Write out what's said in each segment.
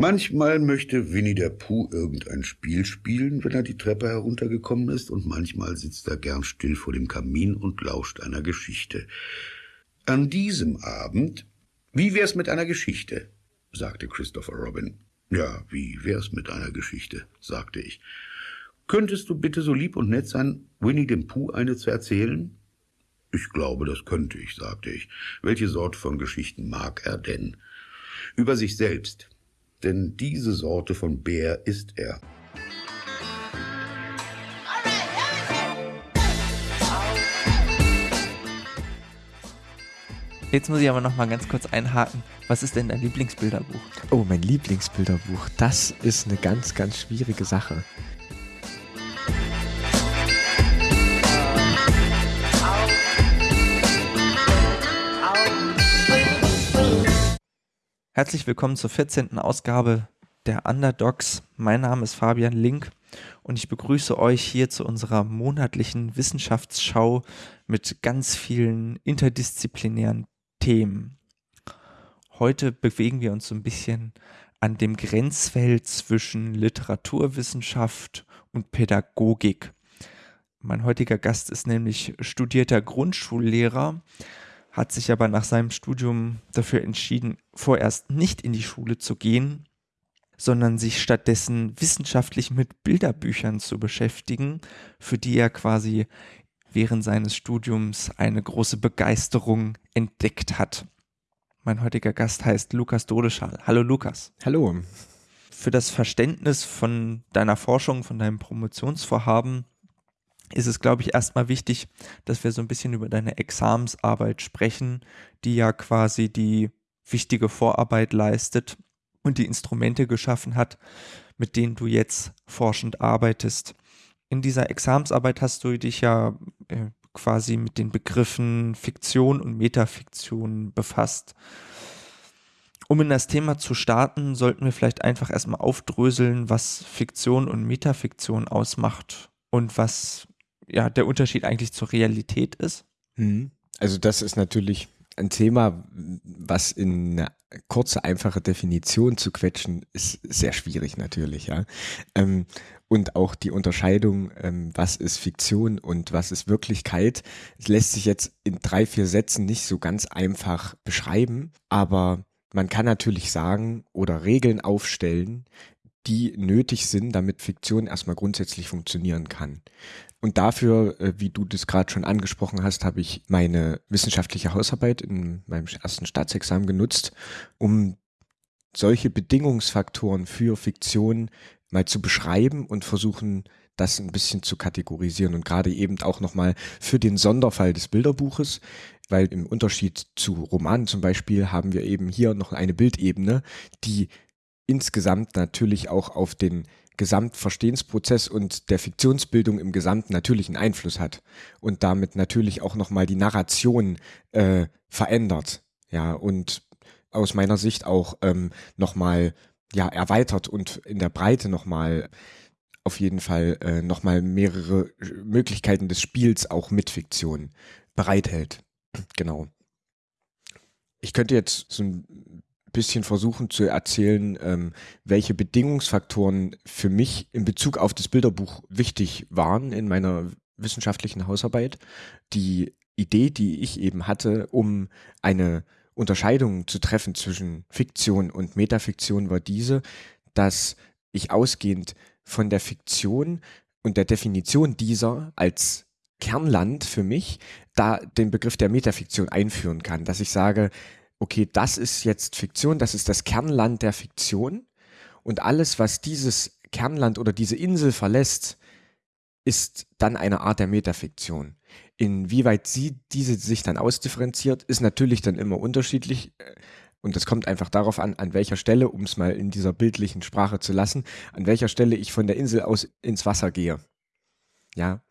Manchmal möchte Winnie der Pooh irgendein Spiel spielen, wenn er die Treppe heruntergekommen ist, und manchmal sitzt er gern still vor dem Kamin und lauscht einer Geschichte. An diesem Abend, wie wär's mit einer Geschichte? sagte Christopher Robin. Ja, wie wär's mit einer Geschichte? sagte ich. Könntest du bitte so lieb und nett sein, Winnie dem Pooh eine zu erzählen? Ich glaube, das könnte ich, sagte ich. Welche Sorte von Geschichten mag er denn? Über sich selbst denn diese Sorte von Bär ist er. Jetzt muss ich aber noch mal ganz kurz einhaken. Was ist denn dein Lieblingsbilderbuch? Oh, mein Lieblingsbilderbuch. Das ist eine ganz, ganz schwierige Sache. Herzlich willkommen zur 14. Ausgabe der Underdogs. Mein Name ist Fabian Link und ich begrüße euch hier zu unserer monatlichen Wissenschaftsschau mit ganz vielen interdisziplinären Themen. Heute bewegen wir uns so ein bisschen an dem Grenzfeld zwischen Literaturwissenschaft und Pädagogik. Mein heutiger Gast ist nämlich studierter Grundschullehrer hat sich aber nach seinem Studium dafür entschieden, vorerst nicht in die Schule zu gehen, sondern sich stattdessen wissenschaftlich mit Bilderbüchern zu beschäftigen, für die er quasi während seines Studiums eine große Begeisterung entdeckt hat. Mein heutiger Gast heißt Lukas Dodeschal. Hallo Lukas. Hallo. Für das Verständnis von deiner Forschung, von deinem Promotionsvorhaben ist es, glaube ich, erstmal wichtig, dass wir so ein bisschen über deine Examensarbeit sprechen, die ja quasi die wichtige Vorarbeit leistet und die Instrumente geschaffen hat, mit denen du jetzt forschend arbeitest. In dieser Examensarbeit hast du dich ja äh, quasi mit den Begriffen Fiktion und Metafiktion befasst. Um in das Thema zu starten, sollten wir vielleicht einfach erstmal aufdröseln, was Fiktion und Metafiktion ausmacht und was ja der Unterschied eigentlich zur Realität ist? Mhm. Also das ist natürlich ein Thema, was in eine kurze, einfache Definition zu quetschen, ist sehr schwierig natürlich, ja. Ähm, und auch die Unterscheidung, ähm, was ist Fiktion und was ist Wirklichkeit, lässt sich jetzt in drei, vier Sätzen nicht so ganz einfach beschreiben, aber man kann natürlich sagen oder Regeln aufstellen, die nötig sind, damit Fiktion erstmal grundsätzlich funktionieren kann. Und dafür, äh, wie du das gerade schon angesprochen hast, habe ich meine wissenschaftliche Hausarbeit in meinem ersten Staatsexamen genutzt, um solche Bedingungsfaktoren für Fiktion mal zu beschreiben und versuchen, das ein bisschen zu kategorisieren und gerade eben auch nochmal für den Sonderfall des Bilderbuches, weil im Unterschied zu Romanen zum Beispiel haben wir eben hier noch eine Bildebene, die insgesamt natürlich auch auf den Gesamtverstehensprozess und der Fiktionsbildung im Gesamten natürlichen Einfluss hat und damit natürlich auch nochmal die Narration äh, verändert. Ja, und aus meiner Sicht auch ähm, nochmal ja, erweitert und in der Breite nochmal auf jeden Fall äh, nochmal mehrere Möglichkeiten des Spiels auch mit Fiktion bereithält. Genau. Ich könnte jetzt so ein bisschen versuchen zu erzählen, ähm, welche Bedingungsfaktoren für mich in Bezug auf das Bilderbuch wichtig waren in meiner wissenschaftlichen Hausarbeit. Die Idee, die ich eben hatte, um eine Unterscheidung zu treffen zwischen Fiktion und Metafiktion, war diese, dass ich ausgehend von der Fiktion und der Definition dieser als Kernland für mich da den Begriff der Metafiktion einführen kann, dass ich sage, okay, das ist jetzt Fiktion, das ist das Kernland der Fiktion und alles, was dieses Kernland oder diese Insel verlässt, ist dann eine Art der Metafiktion. Inwieweit sie diese sich dann ausdifferenziert, ist natürlich dann immer unterschiedlich. Äh, und das kommt einfach darauf an, an welcher Stelle, um es mal in dieser bildlichen Sprache zu lassen, an welcher Stelle ich von der Insel aus ins Wasser gehe. Ja.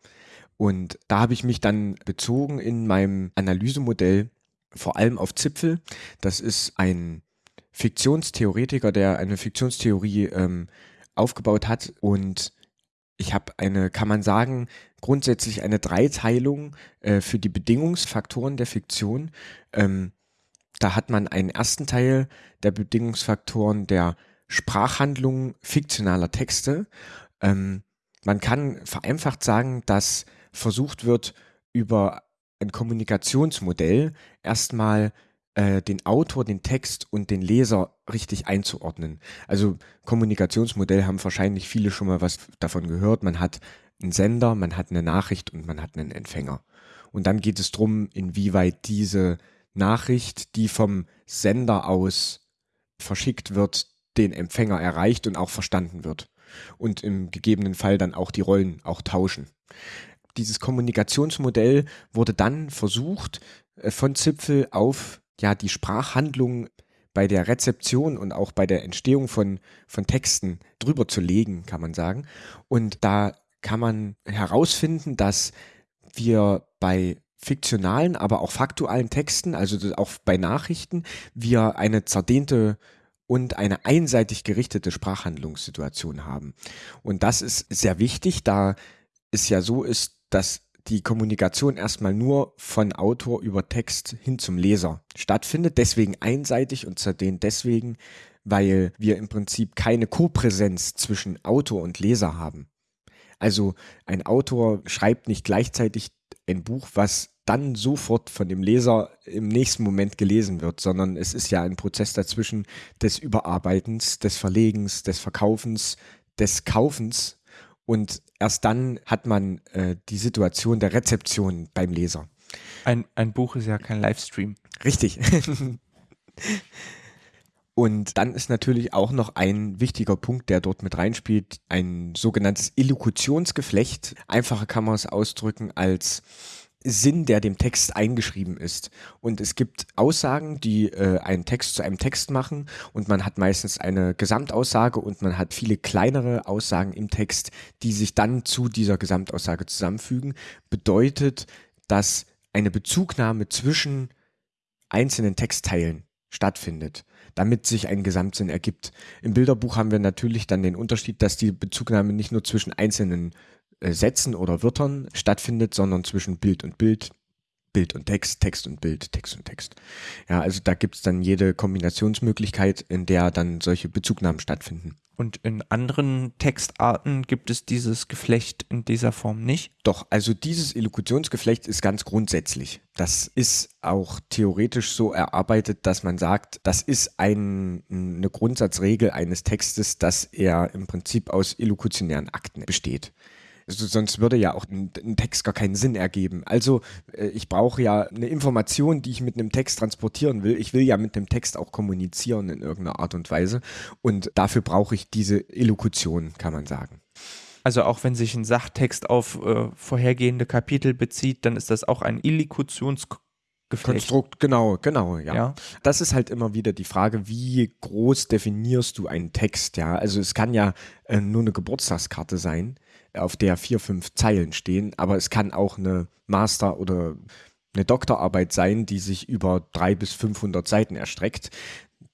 Und da habe ich mich dann bezogen in meinem Analysemodell vor allem auf Zipfel. Das ist ein Fiktionstheoretiker, der eine Fiktionstheorie ähm, aufgebaut hat und ich habe eine, kann man sagen, grundsätzlich eine Dreiteilung äh, für die Bedingungsfaktoren der Fiktion. Ähm, da hat man einen ersten Teil der Bedingungsfaktoren der Sprachhandlung fiktionaler Texte. Ähm, man kann vereinfacht sagen, dass versucht wird, über ein Kommunikationsmodell erstmal äh, den Autor, den Text und den Leser richtig einzuordnen. Also Kommunikationsmodell haben wahrscheinlich viele schon mal was davon gehört. Man hat einen Sender, man hat eine Nachricht und man hat einen Empfänger. Und dann geht es darum, inwieweit diese Nachricht, die vom Sender aus verschickt wird, den Empfänger erreicht und auch verstanden wird. Und im gegebenen Fall dann auch die Rollen auch tauschen. Dieses Kommunikationsmodell wurde dann versucht, äh, von Zipfel auf ja die Sprachhandlung bei der Rezeption und auch bei der Entstehung von, von Texten drüber zu legen, kann man sagen. Und da kann man herausfinden, dass wir bei fiktionalen, aber auch faktualen Texten, also auch bei Nachrichten, wir eine zerdehnte und eine einseitig gerichtete Sprachhandlungssituation haben. Und das ist sehr wichtig, da es ja so ist, dass die Kommunikation erstmal nur von Autor über Text hin zum Leser stattfindet, deswegen einseitig und zerdehnt deswegen, weil wir im Prinzip keine Kopräsenz zwischen Autor und Leser haben. Also ein Autor schreibt nicht gleichzeitig ein Buch, was dann sofort von dem Leser im nächsten Moment gelesen wird, sondern es ist ja ein Prozess dazwischen des Überarbeitens, des Verlegens, des Verkaufens, des Kaufens und erst dann hat man äh, die Situation der Rezeption beim Leser. Ein, ein Buch ist ja kein Livestream. Richtig. Und dann ist natürlich auch noch ein wichtiger Punkt, der dort mit reinspielt, ein sogenanntes Illokutionsgeflecht. Einfacher kann man es ausdrücken als Sinn, der dem Text eingeschrieben ist. Und es gibt Aussagen, die äh, einen Text zu einem Text machen und man hat meistens eine Gesamtaussage und man hat viele kleinere Aussagen im Text, die sich dann zu dieser Gesamtaussage zusammenfügen. Bedeutet, dass eine Bezugnahme zwischen einzelnen Textteilen stattfindet damit sich ein Gesamtsinn ergibt. Im Bilderbuch haben wir natürlich dann den Unterschied, dass die Bezugnahme nicht nur zwischen einzelnen Sätzen oder Wörtern stattfindet, sondern zwischen Bild und Bild, Bild und Text, Text und Bild, Text und Text. Ja, also da gibt es dann jede Kombinationsmöglichkeit, in der dann solche Bezugnahmen stattfinden. Und in anderen Textarten gibt es dieses Geflecht in dieser Form nicht? Doch, also dieses Illokutionsgeflecht ist ganz grundsätzlich. Das ist auch theoretisch so erarbeitet, dass man sagt, das ist ein, eine Grundsatzregel eines Textes, dass er im Prinzip aus illokutionären Akten besteht. Sonst würde ja auch ein, ein, Text gar keinen Sinn ergeben. Also äh, ich brauche ja eine Information, die ich mit einem Text transportieren will. Ich will ja mit dem Text auch kommunizieren in irgendeiner Art und Weise. Und dafür brauche ich diese Illokution, kann man sagen. Also auch wenn sich ein Sachtext auf äh, vorhergehende Kapitel bezieht, dann ist das auch ein Illikutionsgeflecht. Konstrukt, genau, genau, ja. ja. Das ist halt immer wieder die Frage, wie groß definierst du einen Text, ja? Also es kann ja äh, nur eine Geburtstagskarte sein auf der vier, fünf Zeilen stehen, aber es kann auch eine Master- oder eine Doktorarbeit sein, die sich über drei bis 500 Seiten erstreckt.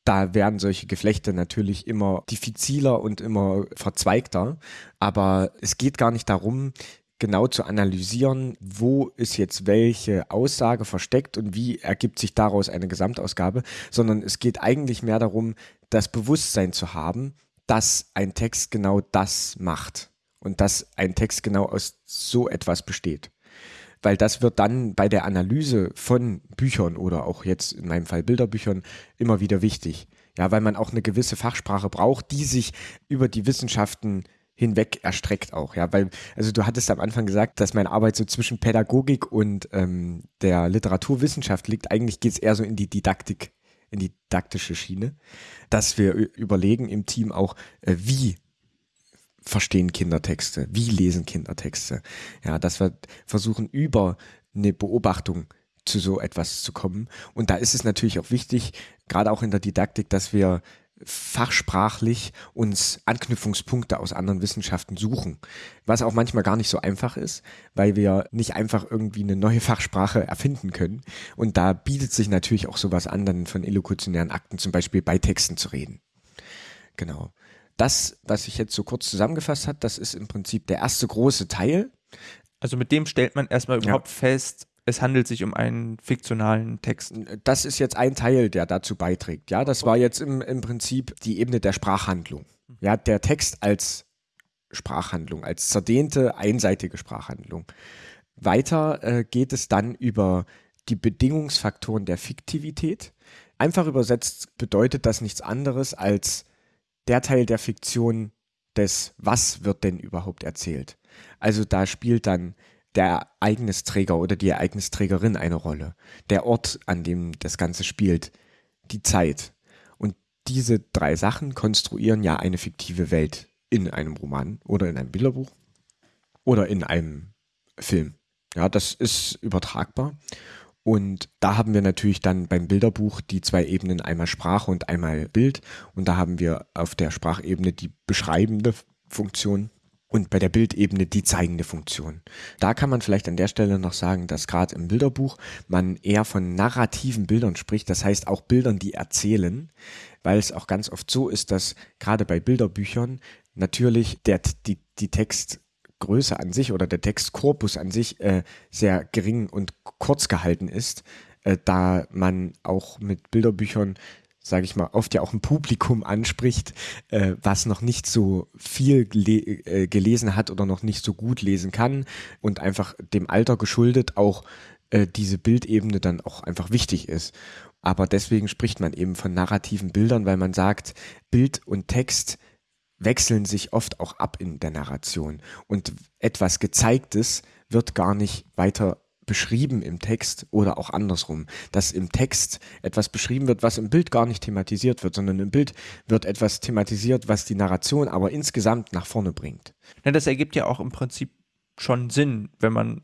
Da werden solche Geflechte natürlich immer diffiziler und immer verzweigter, aber es geht gar nicht darum, genau zu analysieren, wo ist jetzt welche Aussage versteckt und wie ergibt sich daraus eine Gesamtausgabe, sondern es geht eigentlich mehr darum, das Bewusstsein zu haben, dass ein Text genau das macht und dass ein Text genau aus so etwas besteht. Weil das wird dann bei der Analyse von Büchern oder auch jetzt in meinem Fall Bilderbüchern immer wieder wichtig. Ja, weil man auch eine gewisse Fachsprache braucht, die sich über die Wissenschaften hinweg erstreckt auch, ja, weil, also du hattest am Anfang gesagt, dass meine Arbeit so zwischen Pädagogik und ähm, der Literaturwissenschaft liegt. Eigentlich geht es eher so in die Didaktik, in die didaktische Schiene, dass wir überlegen im Team auch, äh, wie verstehen Kinder Texte? Wie lesen Kinder Texte? Ja, dass wir versuchen, über eine Beobachtung zu so etwas zu kommen. Und da ist es natürlich auch wichtig, gerade auch in der Didaktik, dass wir fachsprachlich uns Anknüpfungspunkte aus anderen Wissenschaften suchen, was auch manchmal gar nicht so einfach ist, weil wir nicht einfach irgendwie eine neue Fachsprache erfinden können. Und da bietet sich natürlich auch sowas an, dann von illokutionären Akten zum Beispiel bei Texten zu reden. Genau. Das, was ich jetzt so kurz zusammengefasst habe, das ist im Prinzip der erste große Teil. Also mit dem stellt man erstmal überhaupt ja. fest, es handelt sich um einen fiktionalen Text. Das ist jetzt ein Teil, der dazu beiträgt. Ja, das war jetzt im, im Prinzip die Ebene der Sprachhandlung. Ja, der Text als Sprachhandlung, als zerdehnte, einseitige Sprachhandlung. Weiter äh, geht es dann über die Bedingungsfaktoren der Fiktivität. Einfach übersetzt bedeutet das nichts anderes als der Teil der Fiktion des Was wird denn überhaupt erzählt. Also da spielt dann der Ereignisträger oder die Ereignisträgerin eine Rolle, der Ort, an dem das Ganze spielt, die Zeit. Und diese drei Sachen konstruieren ja eine fiktive Welt in einem Roman oder in einem Bilderbuch oder in einem Film. Ja, das ist übertragbar. Und da haben wir natürlich dann beim Bilderbuch die zwei Ebenen, einmal Sprache und einmal Bild. Und da haben wir auf der Sprachebene die beschreibende Funktion und bei der Bildebene die zeigende Funktion. Da kann man vielleicht an der Stelle noch sagen, dass gerade im Bilderbuch man eher von narrativen Bildern spricht, das heißt auch Bildern, die erzählen, weil es auch ganz oft so ist, dass gerade bei Bilderbüchern natürlich der, die, die Textgröße an sich oder der Textkorpus an sich äh, sehr gering und kurz gehalten ist, äh, da man auch mit Bilderbüchern sage ich mal, oft ja auch ein Publikum anspricht, äh, was noch nicht so viel äh, gelesen hat oder noch nicht so gut lesen kann und einfach dem Alter geschuldet auch äh, diese Bildebene dann auch einfach wichtig ist. Aber deswegen spricht man eben von narrativen Bildern, weil man sagt, Bild und Text wechseln sich oft auch ab in der Narration und etwas Gezeigtes wird gar nicht weiter beschrieben im Text oder auch andersrum, dass im Text etwas beschrieben wird, was im Bild gar nicht thematisiert wird, sondern im Bild wird etwas thematisiert, was die Narration aber insgesamt nach vorne bringt. Ja, das ergibt ja auch im Prinzip schon Sinn, wenn man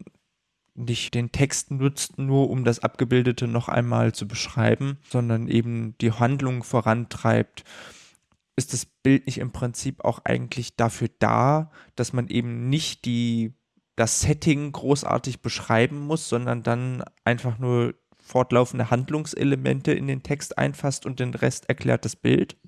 nicht den Text nutzt, nur um das Abgebildete noch einmal zu beschreiben, sondern eben die Handlung vorantreibt ist das Bild nicht im Prinzip auch eigentlich dafür da, dass man eben nicht die das Setting großartig beschreiben muss, sondern dann einfach nur fortlaufende Handlungselemente in den Text einfasst und den Rest erklärt das Bild?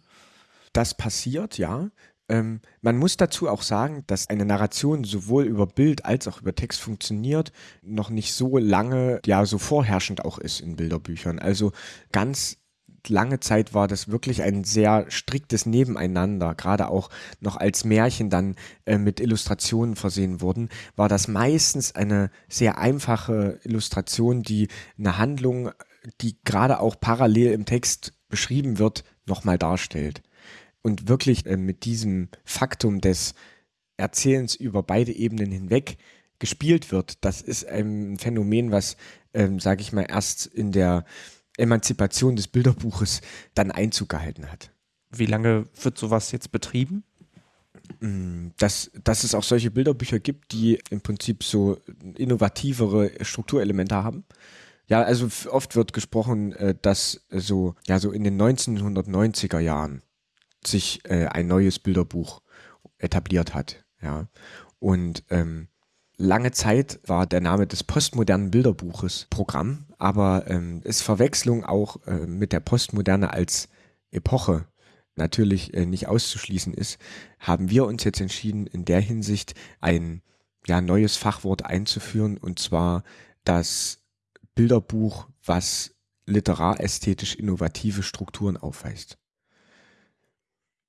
Das passiert, ja. Ähm, man muss dazu auch sagen, dass eine Narration sowohl über Bild als auch über Text funktioniert, noch nicht so lange, ja, so vorherrschend auch ist in Bilderbüchern. Also ganz lange Zeit war das wirklich ein sehr striktes Nebeneinander, gerade auch noch als Märchen dann äh, mit Illustrationen versehen wurden, war das meistens eine sehr einfache Illustration, die eine Handlung, die gerade auch parallel im Text beschrieben wird, nochmal darstellt. Und wirklich äh, mit diesem Faktum des Erzählens über beide Ebenen hinweg gespielt wird, das ist ein Phänomen, was, ähm, sage ich mal, erst in der Emanzipation des Bilderbuches dann Einzug gehalten hat. Wie lange wird sowas jetzt betrieben? Mm, dass, dass es auch solche Bilderbücher gibt, die im Prinzip so innovativere Strukturelemente haben. Ja, also oft wird gesprochen, äh, dass so, ja, so in den 1990er Jahren sich äh, ein neues Bilderbuch etabliert hat. Ja. Und ähm, Lange Zeit war der Name des postmodernen Bilderbuches Programm, aber ähm, ist Verwechslung auch äh, mit der Postmoderne als Epoche natürlich äh, nicht auszuschließen ist, haben wir uns jetzt entschieden, in der Hinsicht ein ja, neues Fachwort einzuführen, und zwar das Bilderbuch, was literarästhetisch innovative Strukturen aufweist.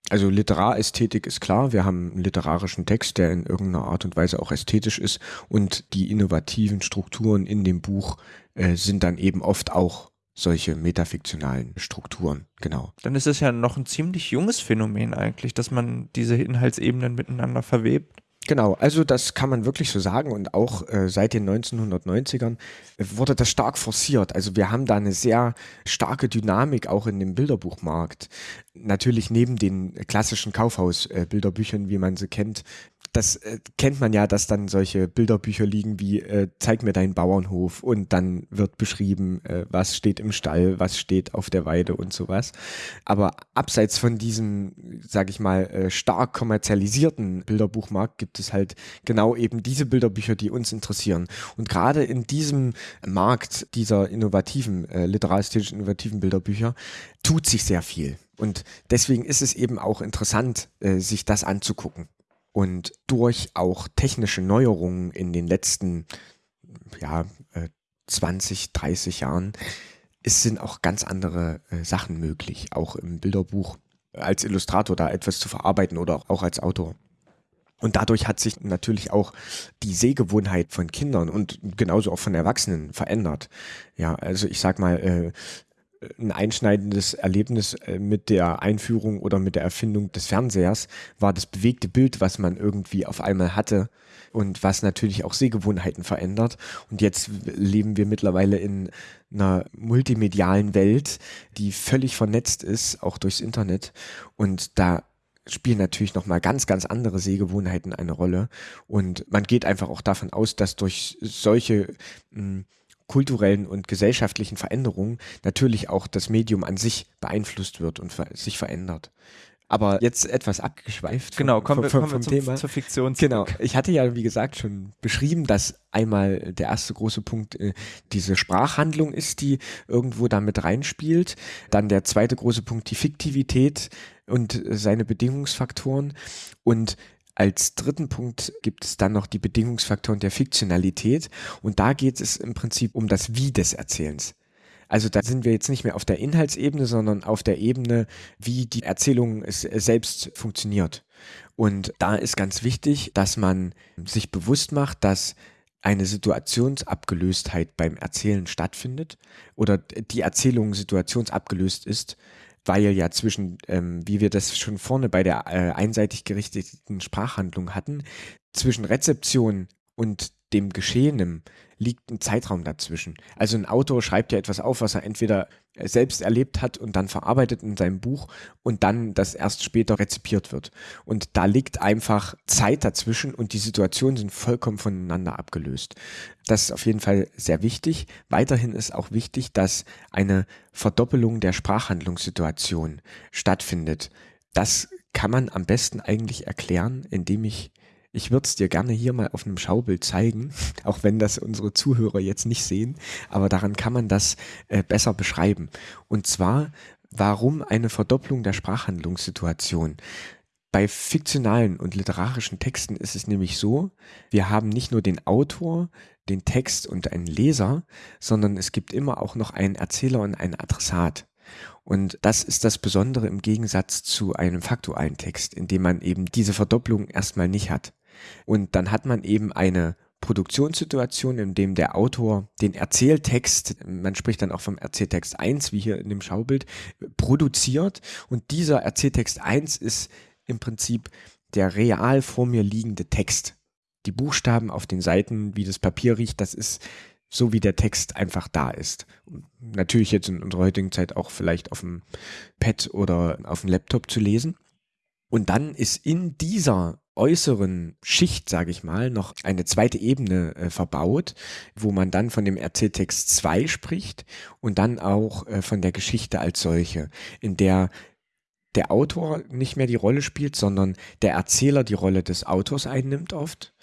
Also Literarästhetik ist klar, wir haben einen literarischen Text, der in irgendeiner Art und Weise auch ästhetisch ist und die innovativen Strukturen in dem Buch äh, sind dann eben oft auch solche metafiktionalen Strukturen, genau. Dann ist es ja noch ein ziemlich junges Phänomen eigentlich, dass man diese Inhaltsebenen miteinander verwebt. Genau, also das kann man wirklich so sagen und auch äh, seit den 1990ern wurde das stark forciert. Also wir haben da eine sehr starke Dynamik auch in dem Bilderbuchmarkt. Natürlich neben den klassischen Kaufhausbilderbüchern, äh, wie man sie kennt, das äh, kennt man ja, dass dann solche Bilderbücher liegen wie äh, Zeig mir deinen Bauernhof und dann wird beschrieben, äh, was steht im Stall, was steht auf der Weide und sowas. Aber abseits von diesem, sage ich mal, äh, stark kommerzialisierten Bilderbuchmarkt gibt es halt genau eben diese Bilderbücher, die uns interessieren. Und gerade in diesem Markt dieser innovativen, äh, literaristisch innovativen Bilderbücher tut sich sehr viel. Und deswegen ist es eben auch interessant, äh, sich das anzugucken. Und durch auch technische Neuerungen in den letzten ja, 20, 30 Jahren, es sind auch ganz andere äh, Sachen möglich, auch im Bilderbuch als Illustrator da etwas zu verarbeiten oder auch als Autor. Und dadurch hat sich natürlich auch die Sehgewohnheit von Kindern und genauso auch von Erwachsenen verändert. Ja, also ich sag mal, äh, ein einschneidendes Erlebnis äh, mit der Einführung oder mit der Erfindung des Fernsehers war das bewegte Bild, was man irgendwie auf einmal hatte und was natürlich auch Sehgewohnheiten verändert. Und jetzt leben wir mittlerweile in einer multimedialen Welt, die völlig vernetzt ist, auch durchs Internet. Und da spielen natürlich nochmal ganz, ganz andere Sehgewohnheiten eine Rolle. Und man geht einfach auch davon aus, dass durch solche mh, hm, kulturellen und gesellschaftlichen Veränderungen natürlich auch das Medium an sich beeinflusst wird und sich verändert. Aber jetzt etwas abgeschweift. Genau, kommen wir, kommen wir zum, Thema. zur Fiktion. Genau, ich hatte ja, wie gesagt, schon beschrieben, dass einmal der erste große Punkt äh, diese Sprachhandlung ist, die irgendwo damit reinspielt. Dann der zweite große Punkt die Fiktivität und seine Bedingungsfaktoren. Und als dritten Punkt gibt es dann noch die Bedingungsfaktoren der Fiktionalität und da geht es im Prinzip um das Wie des Erzählens. Also da sind wir jetzt nicht mehr auf der Inhaltsebene, sondern auf der Ebene, wie die Erzählung selbst funktioniert. Und da ist ganz wichtig, dass man sich bewusst macht, dass eine Situationsabgelöstheit beim Erzählen stattfindet oder die Erzählung situationsabgelöst ist weil ja zwischen, ähm, wie wir das schon vorne bei der äh, einseitig gerichteten Sprachhandlung hatten, zwischen Rezeption und dem Geschehenen liegt ein Zeitraum dazwischen. Also ein Autor schreibt ja etwas auf, was er entweder selbst erlebt hat und dann verarbeitet in seinem Buch und dann das erst später rezipiert wird. Und da liegt einfach Zeit dazwischen und die Situationen sind vollkommen voneinander abgelöst. Das ist auf jeden Fall sehr wichtig. Weiterhin ist auch wichtig, dass eine Verdoppelung der Sprachhandlungssituation stattfindet. Das kann man am besten eigentlich erklären, indem ich ich würde es dir gerne hier mal auf einem Schaubild zeigen, auch wenn das unsere Zuhörer jetzt nicht sehen, aber daran kann man das äh, besser beschreiben. Und zwar, warum eine Verdopplung der Sprachhandlungssituation? Bei fiktionalen und literarischen Texten ist es nämlich so, wir haben nicht nur den Autor, den Text und einen Leser, sondern es gibt immer auch noch einen Erzähler und einen Adressat. Und das ist das Besondere im Gegensatz zu einem faktualen Text, in dem man eben diese Verdopplung erstmal nicht hat. Und dann hat man eben eine Produktionssituation, in dem der Autor den Erzähltext, man spricht dann auch vom Erzähltext 1, wie hier in dem Schaubild, produziert. Und dieser Erzähltext 1 ist im Prinzip der real vor mir liegende Text. Die Buchstaben auf den Seiten, wie das Papier riecht, das ist so, wie der Text einfach da ist. Natürlich jetzt in unserer heutigen Zeit auch vielleicht auf dem Pad oder auf dem Laptop zu lesen. Und dann ist in dieser äußeren Schicht, sage ich mal, noch eine zweite Ebene äh, verbaut, wo man dann von dem Erzähltext 2 spricht und dann auch äh, von der Geschichte als solche, in der der Autor nicht mehr die Rolle spielt, sondern der Erzähler die Rolle des Autors einnimmt oft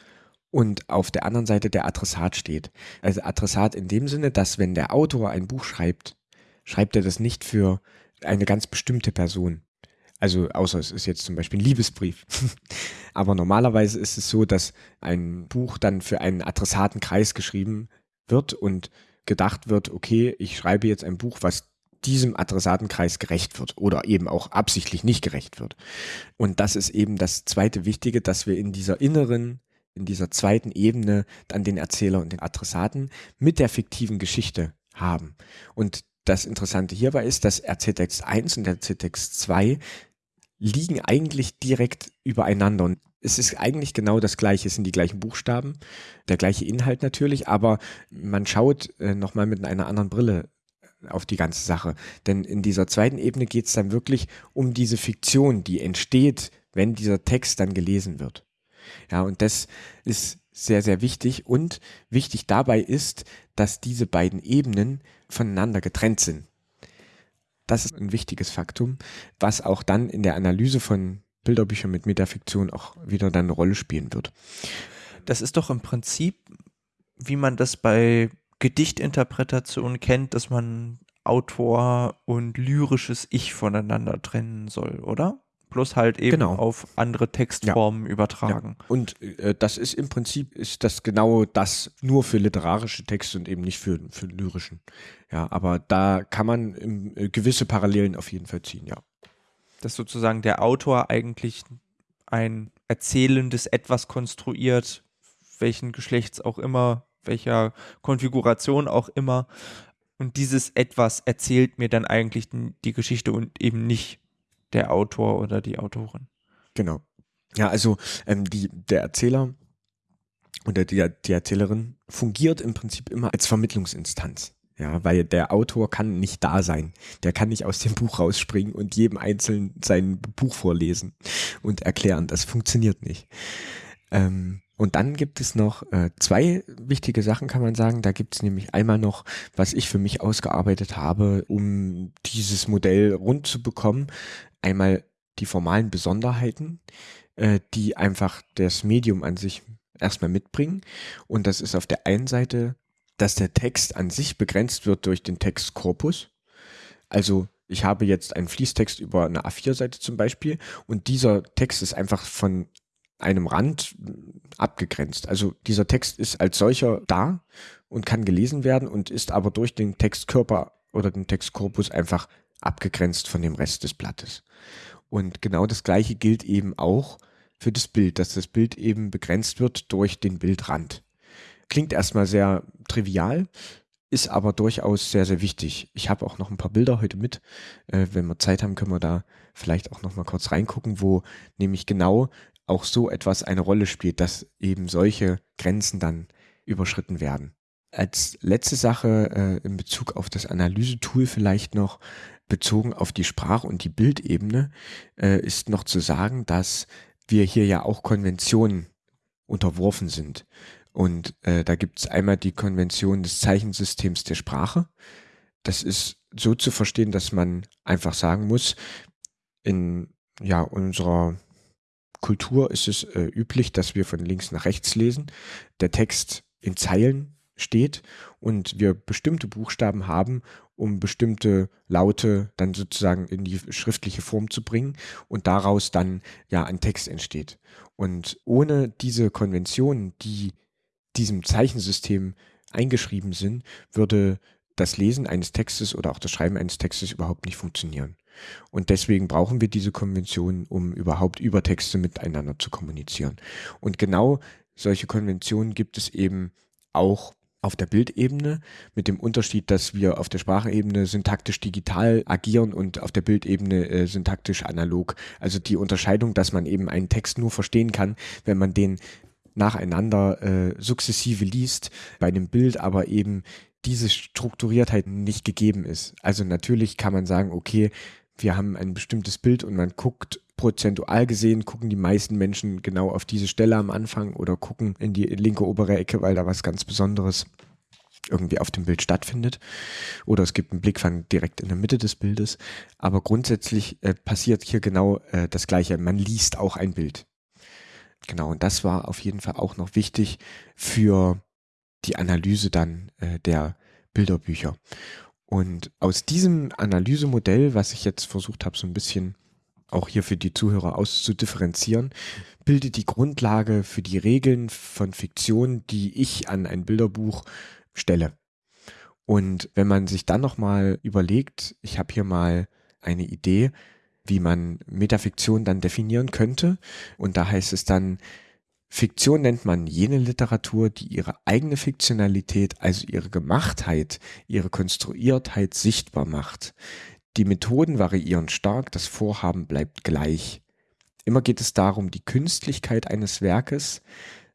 und auf der anderen Seite der Adressat steht. Also Adressat in dem Sinne, dass wenn der Autor ein Buch schreibt, schreibt er das nicht für eine ganz bestimmte Person, also außer es ist jetzt zum Beispiel ein Liebesbrief. Aber normalerweise ist es so, dass ein Buch dann für einen Adressatenkreis geschrieben wird und gedacht wird, okay, ich schreibe jetzt ein Buch, was diesem Adressatenkreis gerecht wird oder eben auch absichtlich nicht gerecht wird. Und das ist eben das zweite Wichtige, dass wir in dieser inneren, in dieser zweiten Ebene dann den Erzähler und den Adressaten mit der fiktiven Geschichte haben. Und das Interessante hierbei ist, dass Erzähltext 1 und Erzähltext 2 liegen eigentlich direkt übereinander. Und es ist eigentlich genau das Gleiche, es sind die gleichen Buchstaben, der gleiche Inhalt natürlich, aber man schaut äh, nochmal mit einer anderen Brille auf die ganze Sache. Denn in dieser zweiten Ebene geht es dann wirklich um diese Fiktion, die entsteht, wenn dieser Text dann gelesen wird. Ja, und das ist sehr, sehr wichtig. Und wichtig dabei ist, dass diese beiden Ebenen voneinander getrennt sind. Das ist ein wichtiges Faktum, was auch dann in der Analyse von Bilderbüchern mit Metafiktion auch wieder dann eine Rolle spielen wird. Das ist doch im Prinzip, wie man das bei Gedichtinterpretationen kennt, dass man Autor und lyrisches Ich voneinander trennen soll, oder? Bloß halt eben Genau. auf andere Textformen übertragen. Ja. Und äh, das ist im Prinzip ist das genau das nur für literarische Texte und eben nicht für, für lyrischen. Ja, aber da kann man im, äh, gewisse Parallelen auf jeden Fall ziehen, ja. Dass sozusagen der Autor eigentlich ein erzählendes Etwas konstruiert, welchen Geschlechts auch immer, welcher Konfiguration auch immer. Und dieses Etwas erzählt mir dann eigentlich die Geschichte und eben nicht der Autor oder die Autorin. Genau. Ja, also ähm, die, der Erzähler oder die, die Erzählerin fungiert im Prinzip immer als Vermittlungsinstanz. Ja, weil der Autor kann nicht da sein. Der kann nicht aus dem Buch rausspringen und jedem Einzelnen sein Buch vorlesen und erklären. Das funktioniert nicht. Ähm, und dann gibt es noch äh, zwei wichtige Sachen, kann man sagen. Da gibt es nämlich einmal noch, was ich für mich ausgearbeitet habe, um dieses Modell rund zu bekommen. Einmal die formalen Besonderheiten, äh, die einfach das Medium an sich erstmal mitbringen. Und das ist auf der einen Seite, dass der Text an sich begrenzt wird durch den Textkorpus. Also ich habe jetzt einen Fließtext über eine A4-Seite zum Beispiel und dieser Text ist einfach von einem Rand abgegrenzt. Also dieser Text ist als solcher da und kann gelesen werden und ist aber durch den Textkörper oder den Textkorpus einfach abgegrenzt von dem Rest des Blattes. Und genau das gleiche gilt eben auch für das Bild, dass das Bild eben begrenzt wird durch den Bildrand. Klingt erstmal sehr trivial, ist aber durchaus sehr, sehr wichtig. Ich habe auch noch ein paar Bilder heute mit. Äh, wenn wir Zeit haben, können wir da vielleicht auch noch mal kurz reingucken, wo nämlich genau auch so etwas eine Rolle spielt, dass eben solche Grenzen dann überschritten werden. Als letzte Sache äh, in Bezug auf das Analysetool vielleicht noch bezogen auf die Sprach- und die Bildebene äh, ist noch zu sagen, dass wir hier ja auch Konventionen unterworfen sind. Und äh, da gibt es einmal die Konvention des Zeichensystems der Sprache. Das ist so zu verstehen, dass man einfach sagen muss, in ja, unserer Kultur ist es äh, üblich, dass wir von links nach rechts lesen, der Text in Zeilen steht und wir bestimmte Buchstaben haben, um bestimmte Laute dann sozusagen in die schriftliche Form zu bringen und daraus dann ja ein Text entsteht. Und ohne diese Konventionen, die diesem Zeichensystem eingeschrieben sind, würde das Lesen eines Textes oder auch das Schreiben eines Textes überhaupt nicht funktionieren. Und deswegen brauchen wir diese Konventionen, um überhaupt über Texte miteinander zu kommunizieren. Und genau solche Konventionen gibt es eben auch auf der Bildebene, mit dem Unterschied, dass wir auf der Sprachebene syntaktisch digital agieren und auf der Bildebene äh, syntaktisch analog. Also die Unterscheidung, dass man eben einen Text nur verstehen kann, wenn man den nacheinander äh, sukzessive liest, bei einem Bild aber eben diese Strukturiertheit nicht gegeben ist. Also natürlich kann man sagen, okay, wir haben ein bestimmtes Bild und man guckt prozentual gesehen, gucken die meisten Menschen genau auf diese Stelle am Anfang oder gucken in die linke obere Ecke, weil da was ganz Besonderes irgendwie auf dem Bild stattfindet. Oder es gibt einen Blickfang direkt in der Mitte des Bildes. Aber grundsätzlich äh, passiert hier genau äh, das Gleiche. Man liest auch ein Bild. Genau, und das war auf jeden Fall auch noch wichtig für die Analyse dann äh, der Bilderbücher. Und aus diesem Analysemodell, was ich jetzt versucht habe, so ein bisschen auch hier für die Zuhörer auszudifferenzieren, bildet die Grundlage für die Regeln von Fiktion, die ich an ein Bilderbuch stelle. Und wenn man sich dann nochmal überlegt, ich habe hier mal eine Idee, wie man Metafiktion dann definieren könnte. Und da heißt es dann, Fiktion nennt man jene Literatur, die ihre eigene Fiktionalität, also ihre Gemachtheit, ihre Konstruiertheit sichtbar macht. Die Methoden variieren stark, das Vorhaben bleibt gleich. Immer geht es darum, die Künstlichkeit eines Werkes,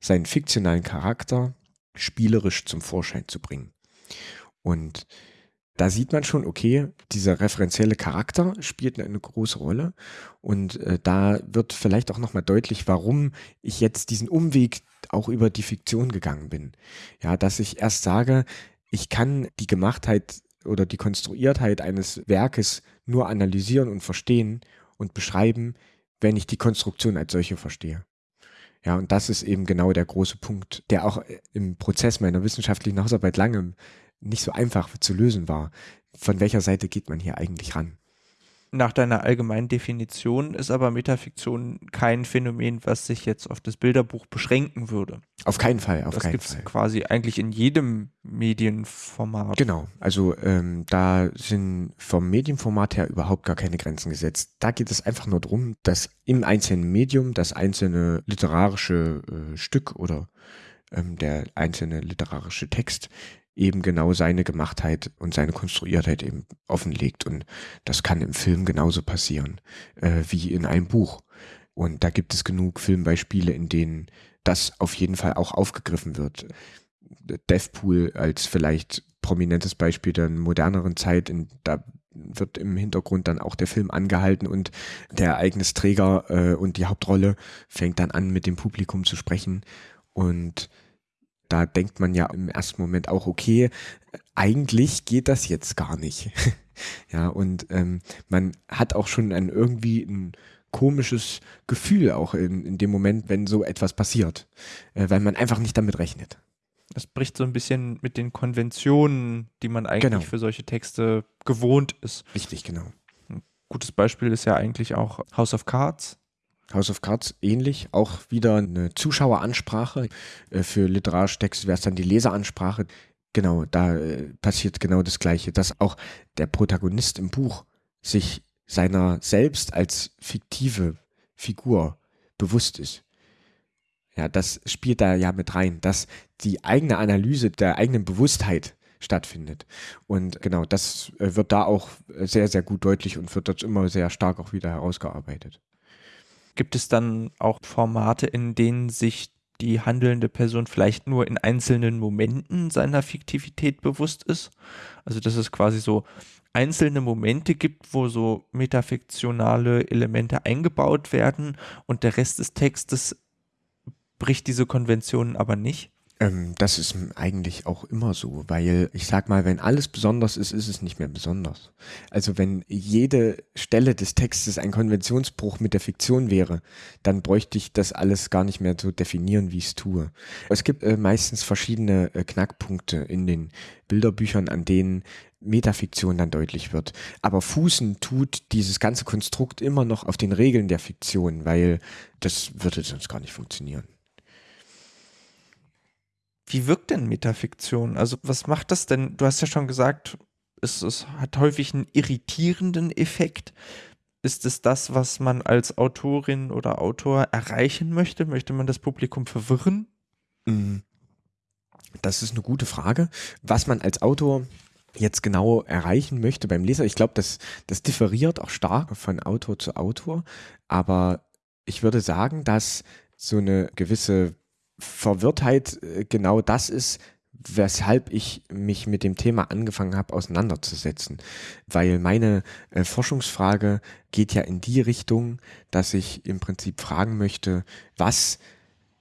seinen fiktionalen Charakter spielerisch zum Vorschein zu bringen. Und da sieht man schon, okay, dieser referenzielle Charakter spielt eine große Rolle und äh, da wird vielleicht auch nochmal deutlich, warum ich jetzt diesen Umweg auch über die Fiktion gegangen bin. Ja, dass ich erst sage, ich kann die Gemachtheit oder die Konstruiertheit eines Werkes nur analysieren und verstehen und beschreiben, wenn ich die Konstruktion als solche verstehe. Ja, und das ist eben genau der große Punkt, der auch im Prozess meiner wissenschaftlichen Hausarbeit lange nicht so einfach zu lösen war. Von welcher Seite geht man hier eigentlich ran? Nach deiner allgemeinen Definition ist aber Metafiktion kein Phänomen, was sich jetzt auf das Bilderbuch beschränken würde. Auf keinen Fall, auf das keinen gibt's Fall. quasi eigentlich in jedem Medienformat. Genau, also ähm, da sind vom Medienformat her überhaupt gar keine Grenzen gesetzt. Da geht es einfach nur darum, dass im einzelnen Medium das einzelne literarische äh, Stück oder ähm, der einzelne literarische Text eben genau seine Gemachtheit und seine Konstruiertheit eben offenlegt. Und das kann im Film genauso passieren äh, wie in einem Buch. Und da gibt es genug Filmbeispiele, in denen das auf jeden Fall auch aufgegriffen wird. Deathpool als vielleicht prominentes Beispiel der moderneren Zeit, in, da wird im Hintergrund dann auch der Film angehalten und der Ereignisträger äh, und die Hauptrolle fängt dann an, mit dem Publikum zu sprechen. Und da denkt man ja im ersten Moment auch, okay, eigentlich geht das jetzt gar nicht. ja, und ähm, man hat auch schon ein irgendwie ein komisches Gefühl auch in, in dem Moment, wenn so etwas passiert, äh, weil man einfach nicht damit rechnet. Das bricht so ein bisschen mit den Konventionen, die man eigentlich Genau. für solche Texte gewohnt ist. Richtig, genau. Gutes Beispiel ist ja eigentlich auch House of Cards. House of Cards ähnlich, auch wieder eine Zuschaueransprache. Äh, Für literarische wäre es dann die Leseransprache. Genau, da äh, passiert genau das Gleiche, dass auch der Protagonist im Buch sich seiner selbst als fiktive Figur bewusst ist. Ja, das spielt da ja mit rein, dass die eigene Analyse der eigenen Bewusstheit stattfindet. Und genau, das äh, wird da auch sehr, sehr gut deutlich und wird dort immer sehr stark auch wieder herausgearbeitet. Gibt es dann auch Formate, in denen sich die handelnde Person vielleicht nur in einzelnen Momenten seiner Fiktivität bewusst ist? Also dass es quasi so einzelne Momente gibt, wo so metafiktionale Elemente eingebaut werden und der Rest des Textes bricht diese Konventionen aber nicht. Ähm, das ist eigentlich auch immer so, weil ich sag mal, wenn alles besonders ist, ist es nicht mehr besonders. Also wenn jede Stelle des Textes ein Konventionsbruch mit der Fiktion wäre, dann bräuchte ich das alles gar nicht mehr so definieren, wie ich es tue. Es gibt äh, meistens verschiedene äh, Knackpunkte in den Bilderbüchern, an denen Metafiktion dann deutlich wird. Aber fußen tut dieses ganze Konstrukt immer noch auf den Regeln der Fiktion, weil das würde sonst gar nicht funktionieren. Wie wirkt denn Metafiktion? Also was macht das denn? Du hast ja schon gesagt, es, es hat häufig einen irritierenden Effekt. Ist es das, was man als Autorin oder Autor erreichen möchte? Möchte man das Publikum verwirren? Mm, Das ist eine gute Frage. Was man als Autor jetzt genau erreichen möchte beim Leser, ich glaube, das, das differiert auch stark von Autor zu Autor, aber ich würde sagen, dass so eine gewisse Verwirrtheit äh, genau das ist, weshalb ich mich mit dem Thema angefangen habe auseinanderzusetzen. Weil meine äh, Forschungsfrage geht ja in die Richtung, dass ich im Prinzip fragen möchte, was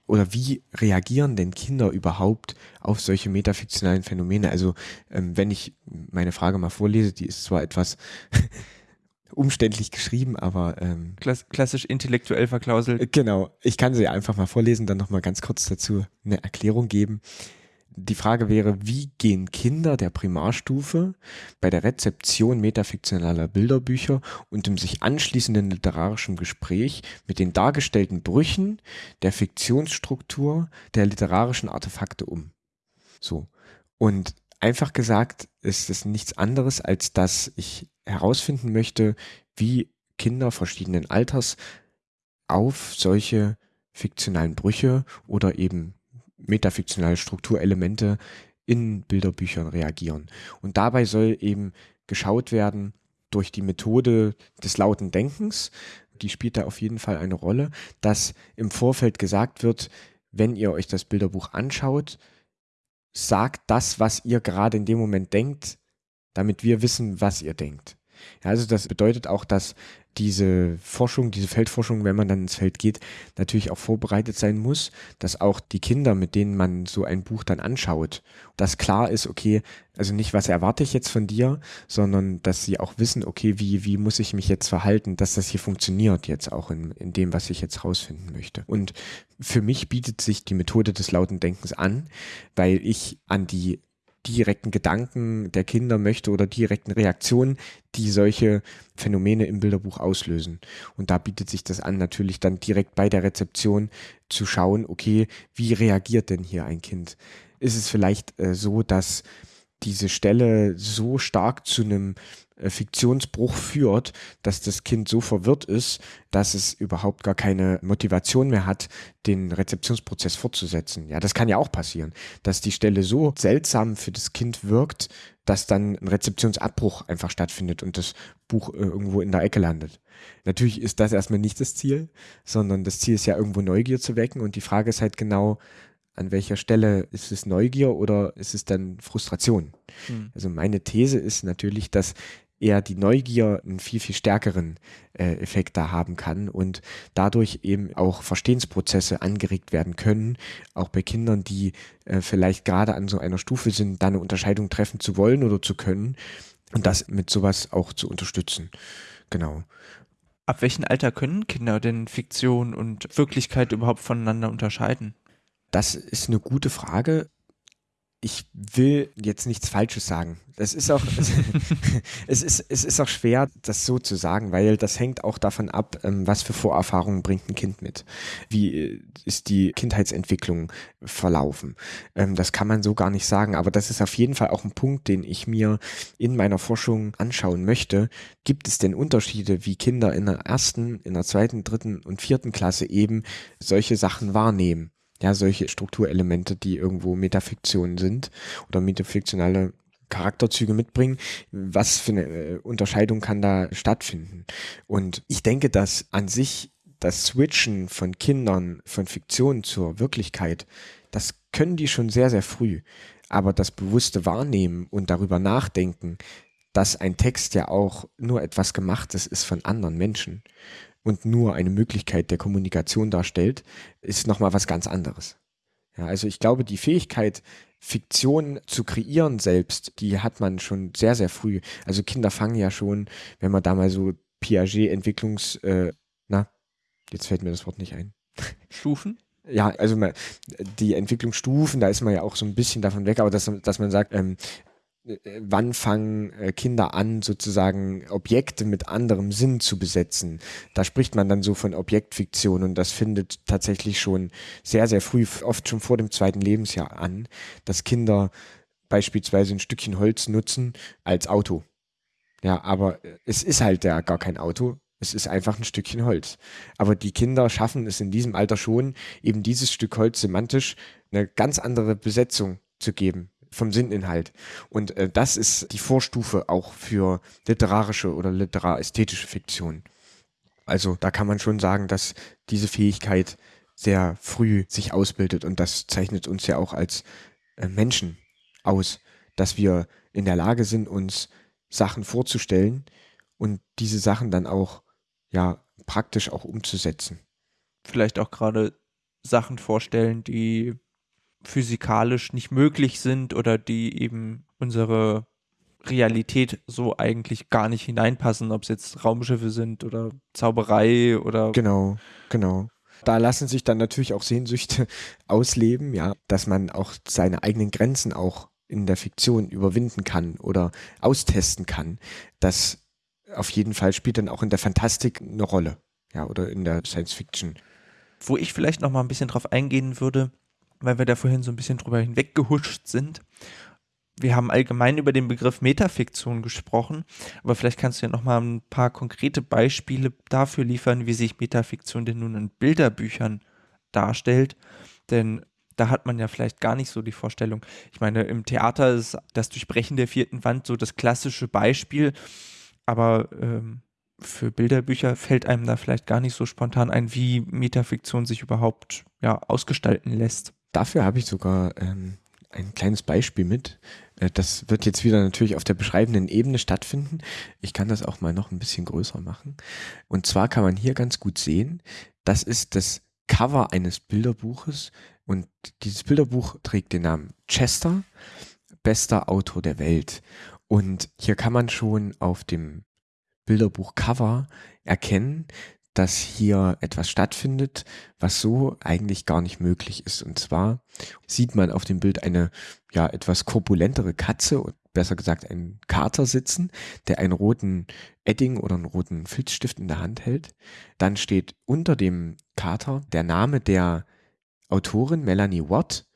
oder wie reagieren denn Kinder überhaupt auf solche metafiktionalen Phänomene? Also ähm, wenn ich meine Frage mal vorlese, die ist zwar etwas umständlich geschrieben, aber ähm, Klass klassisch intellektuell verklauselt. Genau, ich kann sie einfach mal vorlesen, dann nochmal ganz kurz dazu eine Erklärung geben. Die Frage wäre, wie gehen Kinder der Primarstufe bei der Rezeption metafiktionaler Bilderbücher und dem sich anschließenden literarischen Gespräch mit den dargestellten Brüchen der Fiktionsstruktur der literarischen Artefakte um? So. Und einfach gesagt ist es nichts anderes, als dass ich herausfinden möchte, wie Kinder verschiedenen Alters auf solche fiktionalen Brüche oder eben metafiktionale Strukturelemente in Bilderbüchern reagieren. Und dabei soll eben geschaut werden durch die Methode des lauten Denkens, die spielt da auf jeden Fall eine Rolle, dass im Vorfeld gesagt wird, wenn ihr euch das Bilderbuch anschaut, sagt das, was ihr gerade in dem Moment denkt, damit wir wissen, was ihr denkt. Ja, also das bedeutet auch, dass diese Forschung, diese Feldforschung, wenn man dann ins Feld geht, natürlich auch vorbereitet sein muss, dass auch die Kinder, mit denen man so ein Buch dann anschaut, dass klar ist, okay, also nicht, was erwarte ich jetzt von dir, sondern dass sie auch wissen, okay, wie, wie muss ich mich jetzt verhalten, dass das hier funktioniert jetzt auch in, in dem, was ich jetzt rausfinden möchte. Und für mich bietet sich die Methode des lauten Denkens an, weil ich an die direkten Gedanken der Kinder möchte oder direkten Reaktionen, die solche Phänomene im Bilderbuch auslösen. Und da bietet sich das an, natürlich dann direkt bei der Rezeption zu schauen, okay, wie reagiert denn hier ein Kind? Ist es vielleicht äh, so, dass diese Stelle so stark zu einem Fiktionsbruch führt, dass das Kind so verwirrt ist, dass es überhaupt gar keine Motivation mehr hat, den Rezeptionsprozess fortzusetzen. Ja, das kann ja auch passieren, dass die Stelle so seltsam für das Kind wirkt, dass dann ein Rezeptionsabbruch einfach stattfindet und das Buch äh, irgendwo in der Ecke landet. Natürlich ist das erstmal nicht das Ziel, sondern das Ziel ist ja irgendwo Neugier zu wecken und die Frage ist halt genau, an welcher Stelle ist es Neugier oder ist es dann Frustration? Mhm. Also meine These ist natürlich, dass eher die Neugier einen viel, viel stärkeren äh, Effekt da haben kann und dadurch eben auch Verstehensprozesse angeregt werden können, auch bei Kindern, die äh, vielleicht gerade an so einer Stufe sind, da eine Unterscheidung treffen zu wollen oder zu können und das mit sowas auch zu unterstützen. Genau. Ab welchem Alter können Kinder denn Fiktion und Wirklichkeit überhaupt voneinander unterscheiden? Das ist eine gute Frage ich will jetzt nichts Falsches sagen. Das ist auch, es ist, es ist auch schwer, das so zu sagen, weil das hängt auch davon ab, ähm, was für Vorerfahrungen bringt ein Kind mit. Wie äh, ist die Kindheitsentwicklung verlaufen? Ähm, das kann man so gar nicht sagen, aber das ist auf jeden Fall auch ein Punkt, den ich mir in meiner Forschung anschauen möchte. Gibt es denn Unterschiede, wie Kinder in der ersten, in der zweiten, dritten und vierten Klasse eben solche Sachen wahrnehmen? Ja, solche Strukturelemente, die irgendwo Metafiktion sind oder metafiktionale Charakterzüge mitbringen. Was für eine äh, Unterscheidung kann da stattfinden? Und ich denke, dass an sich das Switchen von Kindern von Fiktion zur Wirklichkeit, das können die schon sehr, sehr früh. Aber das bewusste Wahrnehmen und darüber nachdenken, dass ein Text ja auch nur etwas Gemachtes ist von anderen Menschen und nur eine Möglichkeit der Kommunikation darstellt, ist nochmal was ganz anderes. Ja, also ich glaube, die Fähigkeit, Fiktion zu kreieren selbst, die hat man schon sehr, sehr früh. Also Kinder fangen ja schon, wenn man da mal so Piaget-Entwicklungs, äh, na, jetzt fällt mir das Wort nicht ein. Stufen? Ja, also man, die Entwicklungsstufen, da ist man ja auch so ein bisschen davon weg, aber dass, dass man sagt, ähm, äh, wann fangen äh, Kinder an, sozusagen Objekte mit anderem Sinn zu besetzen. Da spricht man dann so von Objektfiktion und das findet tatsächlich schon sehr, sehr früh, oft schon vor dem zweiten Lebensjahr an, dass Kinder beispielsweise ein Stückchen Holz nutzen als Auto. Ja, aber es ist halt ja gar kein Auto. Es ist einfach ein Stückchen Holz. Aber die Kinder schaffen es in diesem Alter schon, eben dieses Stück Holz semantisch eine ganz andere Besetzung zu geben vom Sinninhalt. Und äh, das ist die Vorstufe auch für literarische oder literästhetische Fiktion. Also da kann man schon sagen, dass diese Fähigkeit sehr früh sich ausbildet und das zeichnet uns ja auch als äh, Menschen aus, dass wir in der Lage sind, uns Sachen vorzustellen und diese Sachen dann auch ja praktisch auch umzusetzen. Vielleicht auch gerade Sachen vorstellen, die physikalisch nicht möglich sind oder die eben unsere Realität so eigentlich gar nicht hineinpassen, ob es jetzt Raumschiffe sind oder Zauberei oder. Genau, genau. Da lassen sich dann natürlich auch Sehnsüchte ausleben, ja, dass man auch seine eigenen Grenzen auch in der Fiktion überwinden kann oder austesten kann. Das auf jeden Fall spielt dann auch in der Fantastik eine Rolle, ja, oder in der Science Fiction. Wo ich vielleicht noch mal ein bisschen drauf eingehen würde, weil wir da vorhin so ein bisschen drüber hinweggehuscht sind. Wir haben allgemein über den Begriff Metafiktion gesprochen, aber vielleicht kannst du ja noch mal ein paar konkrete Beispiele dafür liefern, wie sich Metafiktion denn nun in Bilderbüchern darstellt. Denn da hat man ja vielleicht gar nicht so die Vorstellung. Ich meine, im Theater ist das Durchbrechen der vierten Wand so das klassische Beispiel, aber ähm, für Bilderbücher fällt einem da vielleicht gar nicht so spontan ein, wie Metafiktion sich überhaupt ja, ausgestalten lässt. Dafür habe ich sogar ähm, ein kleines Beispiel mit. Äh, das wird jetzt wieder natürlich auf der beschreibenden Ebene stattfinden. Ich kann das auch mal noch ein bisschen größer machen. Und zwar kann man hier ganz gut sehen, das ist das Cover eines Bilderbuches und dieses Bilderbuch trägt den Namen Chester, bester Autor der Welt. Und hier kann man schon auf dem Bilderbuch-Cover erkennen, dass hier etwas stattfindet, was so eigentlich gar nicht möglich ist. Und zwar sieht man auf dem Bild eine ja etwas korpulentere Katze besser gesagt einen Kater sitzen, der einen roten Edding oder einen roten Filzstift in der Hand hält. Dann steht unter dem Kater der Name der Autorin Melanie Watt.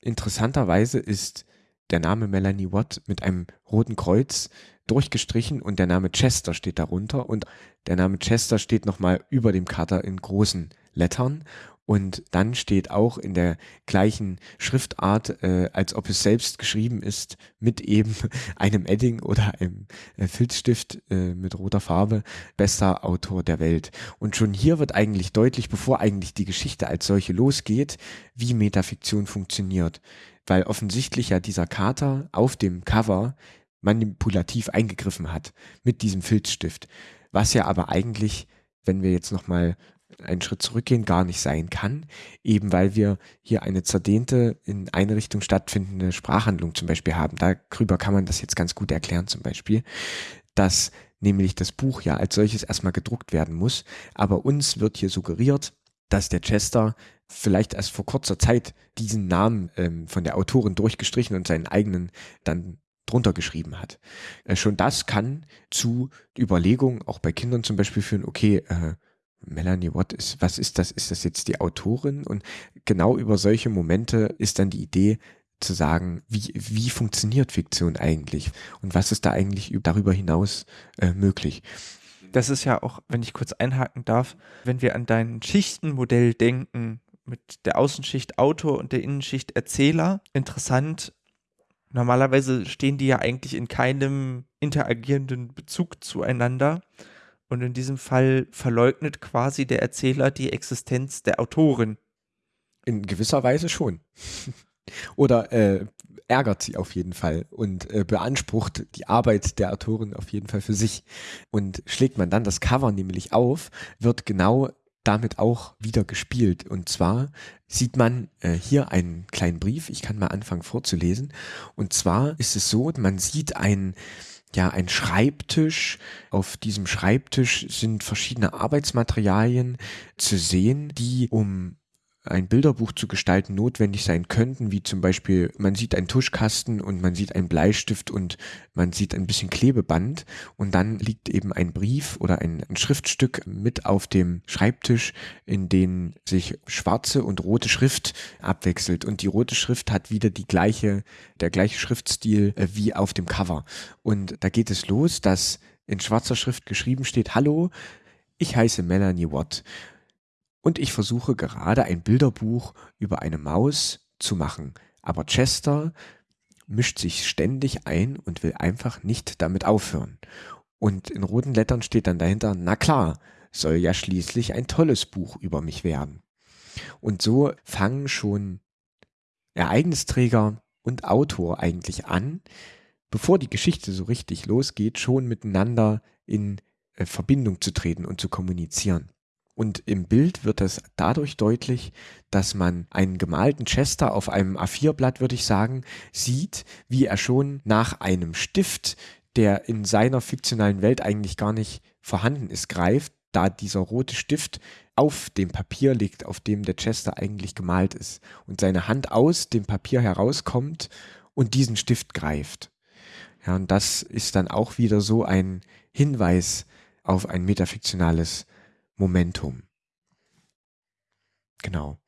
Interessanterweise ist der Name Melanie Watt mit einem roten Kreuz durchgestrichen und der Name Chester steht darunter und der Name Chester steht nochmal über dem Kater in großen Lettern und dann steht auch in der gleichen Schriftart, äh, als ob es selbst geschrieben ist, mit eben einem Edding oder einem äh, Filzstift äh, mit roter Farbe, bester Autor der Welt. Und schon hier wird eigentlich deutlich, bevor eigentlich die Geschichte als solche losgeht, wie Metafiktion funktioniert. Weil offensichtlich ja dieser Kater auf dem Cover manipulativ eingegriffen hat mit diesem Filzstift. Was ja aber eigentlich, wenn wir jetzt nochmal einen Schritt zurückgehen gar nicht sein kann, eben weil wir hier eine zerdehnte, in eine Richtung stattfindende Sprachhandlung zum Beispiel haben. Darüber kann man das jetzt ganz gut erklären zum Beispiel, dass nämlich das Buch ja als solches erstmal gedruckt werden muss, aber uns wird hier suggeriert, dass der Chester vielleicht erst vor kurzer Zeit diesen Namen ähm, von der Autorin durchgestrichen und seinen eigenen dann drunter geschrieben hat. Äh, schon das kann zu Überlegungen, auch bei Kindern zum Beispiel führen, okay, äh, Melanie Watt ist, was ist das? Ist das jetzt die Autorin? Und genau über solche Momente ist dann die Idee zu sagen, wie, wie funktioniert Fiktion eigentlich? Und was ist da eigentlich darüber hinaus äh, möglich? Das ist ja auch, wenn ich kurz einhaken darf, wenn wir an dein Schichtenmodell denken, mit der Außenschicht Autor und der Innenschicht Erzähler, interessant. Normalerweise stehen die ja eigentlich in keinem interagierenden Bezug zueinander. Und in diesem Fall verleugnet quasi der Erzähler die Existenz der Autorin. In gewisser Weise schon. Oder äh, ärgert sie auf jeden Fall und äh, beansprucht die Arbeit der Autorin auf jeden Fall für sich. Und schlägt man dann das Cover nämlich auf, wird genau damit auch wieder gespielt. Und zwar sieht man äh, hier einen kleinen Brief. Ich kann mal anfangen vorzulesen. Und zwar ist es so, man sieht ein ja, ein Schreibtisch. Auf diesem Schreibtisch sind verschiedene Arbeitsmaterialien zu sehen, die um ein Bilderbuch zu gestalten notwendig sein könnten, wie zum Beispiel man sieht einen Tuschkasten und man sieht einen Bleistift und man sieht ein bisschen Klebeband und dann liegt eben ein Brief oder ein, ein Schriftstück mit auf dem Schreibtisch, in dem sich schwarze und rote Schrift abwechselt. Und die rote Schrift hat wieder die gleiche, der gleiche Schriftstil äh, wie auf dem Cover. Und da geht es los, dass in schwarzer Schrift geschrieben steht, Hallo, ich heiße Melanie Watt und ich versuche gerade ein Bilderbuch über eine Maus zu machen. Aber Chester mischt sich ständig ein und will einfach nicht damit aufhören. Und in roten Lettern steht dann dahinter, na klar, soll ja schließlich ein tolles Buch über mich werden. Und so fangen schon Ereignisträger und Autor eigentlich an, bevor die Geschichte so richtig losgeht, schon miteinander in äh, Verbindung zu treten und zu kommunizieren. Und im Bild wird es dadurch deutlich, dass man einen gemalten Chester auf einem A4-Blatt, würde ich sagen, sieht, wie er schon nach einem Stift, der in seiner fiktionalen Welt eigentlich gar nicht vorhanden ist, greift, da dieser rote Stift auf dem Papier liegt, auf dem der Chester eigentlich gemalt ist. Und seine Hand aus dem Papier herauskommt und diesen Stift greift. Ja, und das ist dann auch wieder so ein Hinweis auf ein metafiktionales Momentum. Genau.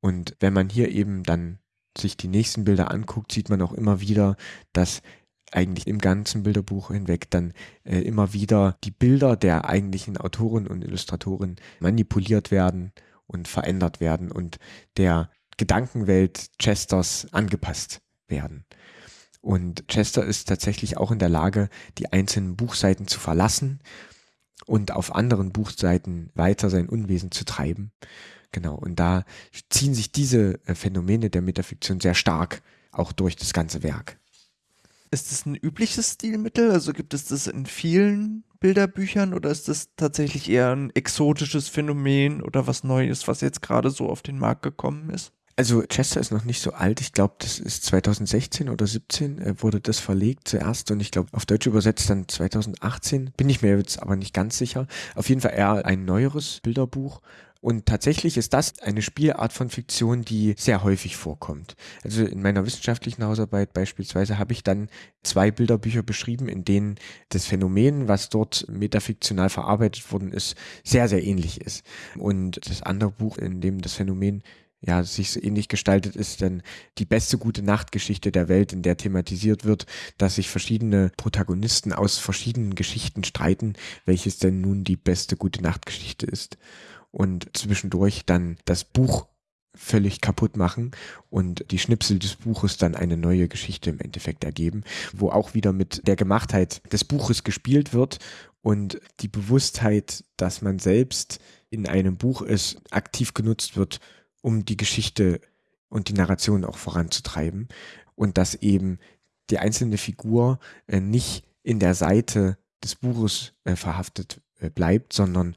Und wenn man hier eben dann sich die nächsten Bilder anguckt, sieht man auch immer wieder, dass eigentlich im ganzen Bilderbuch hinweg dann äh, immer wieder die Bilder der eigentlichen Autoren und Illustratoren manipuliert werden und verändert werden und der Gedankenwelt Chesters angepasst werden. Und Chester ist tatsächlich auch in der Lage, die einzelnen Buchseiten zu verlassen und auf anderen Buchseiten weiter sein Unwesen zu treiben. Genau, und da ziehen sich diese äh, Phänomene der Metafiktion sehr stark auch durch das ganze Werk. Ist das ein übliches Stilmittel? Also gibt es das in vielen Bilderbüchern oder ist das tatsächlich eher ein exotisches Phänomen oder was Neues, was jetzt gerade so auf den Markt gekommen ist? Also Chester ist noch nicht so alt. Ich glaube, das ist 2016 oder 17 äh, wurde das verlegt zuerst und ich glaube auf Deutsch übersetzt dann 2018. Bin ich mir jetzt aber nicht ganz sicher. Auf jeden Fall eher ein neueres Bilderbuch. Und tatsächlich ist das eine Spielart von Fiktion, die sehr häufig vorkommt. Also in meiner wissenschaftlichen Hausarbeit beispielsweise habe ich dann zwei Bilderbücher beschrieben, in denen das Phänomen, was dort metafiktional verarbeitet worden ist, sehr, sehr ähnlich ist. Und das andere Buch, in dem das Phänomen ja, sich so ähnlich gestaltet ist denn die beste gute Nachtgeschichte der Welt, in der thematisiert wird, dass sich verschiedene Protagonisten aus verschiedenen Geschichten streiten, welches denn nun die beste gute Nachtgeschichte ist. Und zwischendurch dann das Buch völlig kaputt machen und die Schnipsel des Buches dann eine neue Geschichte im Endeffekt ergeben, wo auch wieder mit der Gemachtheit des Buches gespielt wird und die Bewusstheit, dass man selbst in einem Buch ist, aktiv genutzt wird, um die Geschichte und die Narration auch voranzutreiben und dass eben die einzelne Figur äh, nicht in der Seite des Buches äh, verhaftet äh, bleibt, sondern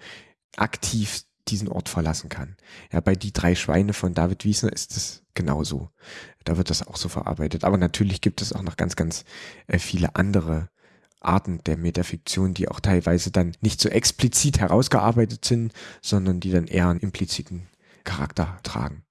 aktiv diesen Ort verlassen kann. Ja, bei Die drei Schweine von David Wiesner ist es genauso. Da wird das auch so verarbeitet. Aber natürlich gibt es auch noch ganz, ganz äh, viele andere Arten der Metafiktion, die auch teilweise dann nicht so explizit herausgearbeitet sind, sondern die dann eher einen impliziten Charakter tragen.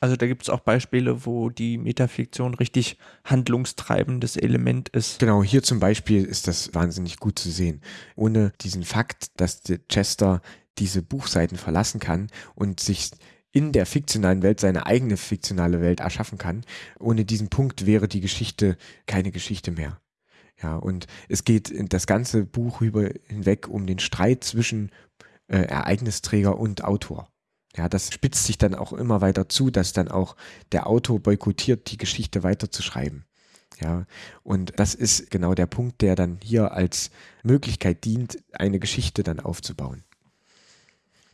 Also da gibt es auch Beispiele, wo die Metafiktion richtig handlungstreibendes Element ist. Genau, hier zum Beispiel ist das wahnsinnig gut zu sehen. Ohne diesen Fakt, dass Chester diese Buchseiten verlassen kann und sich in der fiktionalen Welt seine eigene fiktionale Welt erschaffen kann. Ohne diesen Punkt wäre die Geschichte keine Geschichte mehr. Ja, und es geht das ganze Buch über hinweg um den Streit zwischen äh, Ereignisträger und Autor. Ja, das spitzt sich dann auch immer weiter zu, dass dann auch der Autor boykottiert, die Geschichte weiterzuschreiben. Ja, und das ist genau der Punkt, der dann hier als Möglichkeit dient, eine Geschichte dann aufzubauen.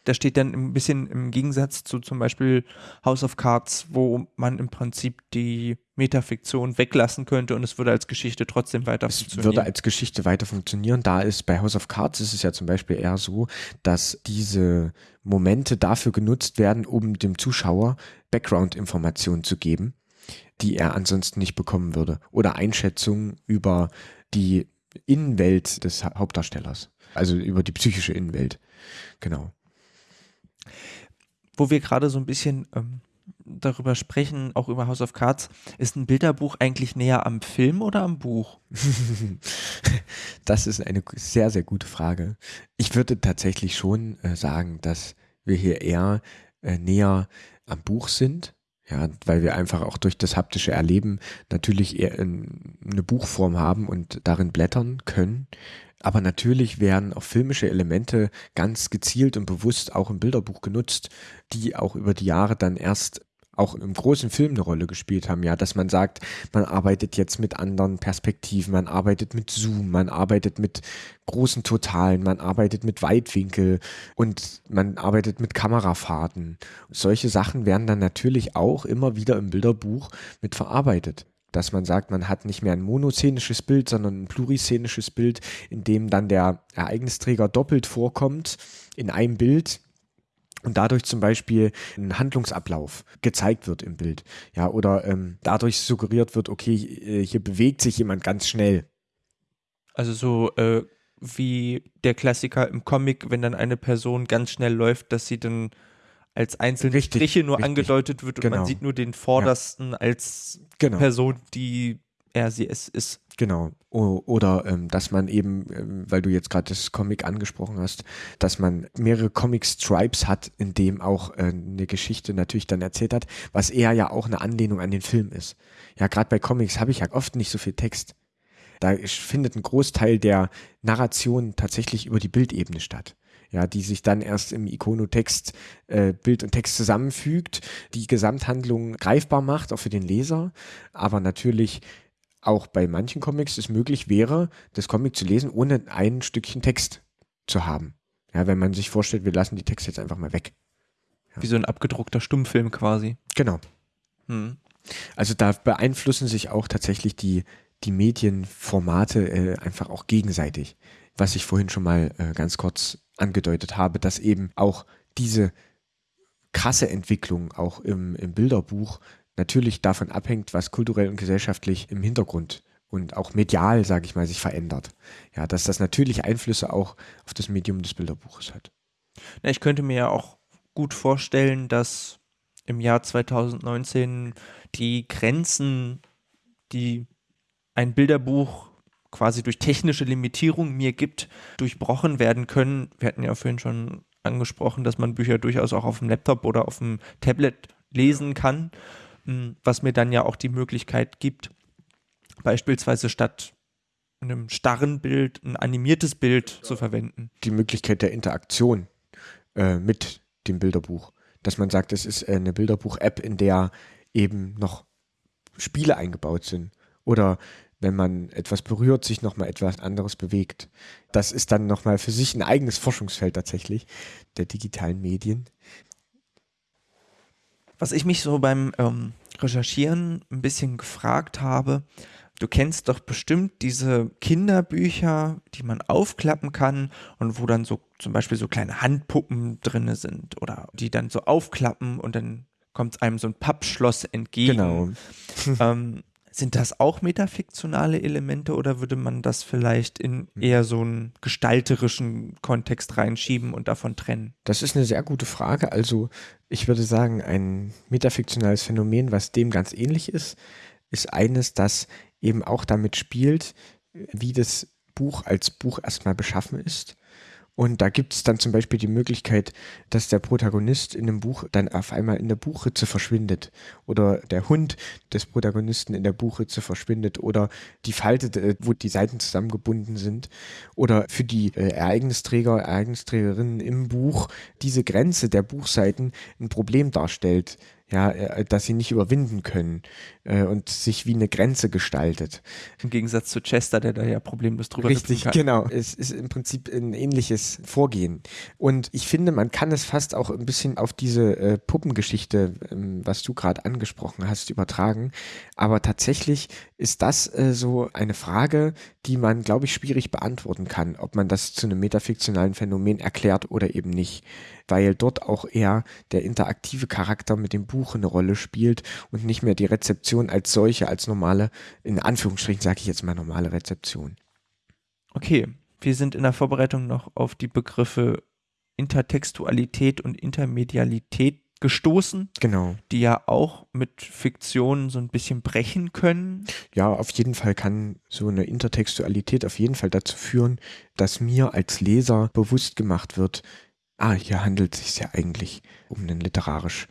Das steht dann ein bisschen im Gegensatz zu zum Beispiel House of Cards, wo man im Prinzip die Metafiktion weglassen könnte und es würde als Geschichte trotzdem weiter es funktionieren. Es würde als Geschichte weiter funktionieren. Da ist bei House of Cards ist es ja zum Beispiel eher so, dass diese Momente dafür genutzt werden, um dem Zuschauer Background-Informationen zu geben, die er ansonsten nicht bekommen würde. Oder Einschätzungen über die Innenwelt des Hauptdarstellers. Also über die psychische Innenwelt. Genau wo wir gerade so ein bisschen ähm, darüber sprechen, auch über House of Cards, ist ein Bilderbuch eigentlich näher am Film oder am Buch? das ist eine sehr, sehr gute Frage. Ich würde tatsächlich schon äh, sagen, dass wir hier eher äh, näher am Buch sind. Ja, weil wir einfach auch durch das haptische Erleben natürlich eher eine Buchform haben und darin blättern können. Aber natürlich werden auch filmische Elemente ganz gezielt und bewusst auch im Bilderbuch genutzt, die auch über die Jahre dann erst auch im großen Film eine Rolle gespielt haben, ja, dass man sagt, man arbeitet jetzt mit anderen Perspektiven, man arbeitet mit Zoom, man arbeitet mit großen Totalen, man arbeitet mit Weitwinkel und man arbeitet mit Kamerafahrten. Solche Sachen werden dann natürlich auch immer wieder im Bilderbuch mit verarbeitet dass man sagt, man hat nicht mehr ein monoszenisches Bild, sondern ein pluriszenisches Bild, in dem dann der Ereignisträger doppelt vorkommt in einem Bild und dadurch zum Beispiel ein Handlungsablauf gezeigt wird im Bild. Ja, oder ähm, dadurch suggeriert wird, okay, äh, hier bewegt sich jemand ganz schnell. Also so äh, wie der Klassiker im Comic, wenn dann eine Person ganz schnell läuft, dass sie dann als einzelne richtig, Striche nur richtig. angedeutet wird und genau. man sieht nur den vordersten ja. als genau. Person, die er sie es ist. Genau. Oder ähm, dass man eben, ähm, weil du jetzt gerade das Comic angesprochen hast, dass man mehrere Comic-Stripes hat, in dem auch äh, eine Geschichte natürlich dann erzählt hat, was eher ja auch eine Anlehnung an den Film ist. Ja, gerade bei Comics habe ich ja oft nicht so viel Text. Da findet ein Großteil der Narration tatsächlich über die Bildebene statt ja, die sich dann erst im Ikonotext äh, Bild und Text zusammenfügt, die Gesamthandlung greifbar macht, auch für den Leser, aber natürlich auch bei manchen Comics es möglich wäre, das Comic zu lesen, ohne ein Stückchen Text zu haben. Ja, wenn man sich vorstellt, wir lassen die Texte jetzt einfach mal weg. Ja. Wie so ein abgedruckter Stummfilm quasi. Genau. Hm. Also da beeinflussen sich auch tatsächlich die, die Medienformate äh, einfach auch gegenseitig. Was ich vorhin schon mal äh, ganz kurz angedeutet habe, dass eben auch diese krasse Entwicklung auch im, im Bilderbuch natürlich davon abhängt, was kulturell und gesellschaftlich im Hintergrund und auch medial, sage ich mal, sich verändert. Ja, dass das natürlich Einflüsse auch auf das Medium des Bilderbuches hat. Na, ich könnte mir ja auch gut vorstellen, dass im Jahr 2019 die Grenzen, die ein Bilderbuch quasi durch technische Limitierung mir gibt, durchbrochen werden können. Wir hatten ja vorhin schon angesprochen, dass man Bücher durchaus auch auf dem Laptop oder auf dem Tablet lesen kann, hm, was mir dann ja auch die Möglichkeit gibt, beispielsweise statt einem starren Bild ein animiertes Bild zu verwenden. Die Möglichkeit der Interaktion äh, mit dem Bilderbuch. Dass man sagt, es ist eine Bilderbuch-App, in der eben noch Spiele eingebaut sind. Oder wenn man etwas berührt, sich nochmal etwas anderes bewegt. Das ist dann nochmal für sich ein eigenes Forschungsfeld tatsächlich der digitalen Medien. Was ich mich so beim ähm, Recherchieren ein bisschen gefragt habe, du kennst doch bestimmt diese Kinderbücher, die man aufklappen kann und wo dann so zum Beispiel so kleine Handpuppen drin sind oder die dann so aufklappen und dann kommt einem so ein Pappschloss entgegen. Genau. ähm, sind das auch metafiktionale Elemente oder würde man das vielleicht in eher so einen gestalterischen Kontext reinschieben und davon trennen? Das ist eine sehr gute Frage. Also ich würde sagen, ein metafiktionales Phänomen, was dem ganz ähnlich ist, ist eines, das eben auch damit spielt, wie das Buch als Buch erstmal beschaffen ist und da gibt es dann zum Beispiel die Möglichkeit, dass der Protagonist in dem Buch dann auf einmal in der Buchritze verschwindet. Oder der Hund des Protagonisten in der Buchritze verschwindet. Oder die Falte, äh, wo die Seiten zusammengebunden sind. Oder für die äh, Ereignisträger, Ereignisträgerinnen im Buch diese Grenze der Buchseiten ein Problem darstellt ja, äh, dass sie nicht überwinden können äh, und sich wie eine Grenze gestaltet. Im Gegensatz zu Chester, der da ja problemlos drüber Richtig, genau. Es ist im Prinzip ein ähnliches Vorgehen. Und ich finde, man kann es fast auch ein bisschen auf diese äh, Puppengeschichte, ähm, was du gerade angesprochen hast, übertragen. Aber tatsächlich ist das äh, so eine Frage, die man, glaube ich, schwierig beantworten kann, ob man das zu einem metafiktionalen Phänomen erklärt oder eben nicht weil dort auch eher der interaktive Charakter mit dem Buch eine Rolle spielt und nicht mehr die Rezeption als solche, als normale, in Anführungsstrichen sage ich jetzt mal normale Rezeption. Okay, wir sind in der Vorbereitung noch auf die Begriffe Intertextualität und Intermedialität gestoßen. Genau. Die ja auch mit Fiktion so ein bisschen brechen können. Ja, auf jeden Fall kann so eine Intertextualität auf jeden Fall dazu führen, dass mir als Leser bewusst gemacht wird, ah, hier handelt es sich ja eigentlich um einen literarisch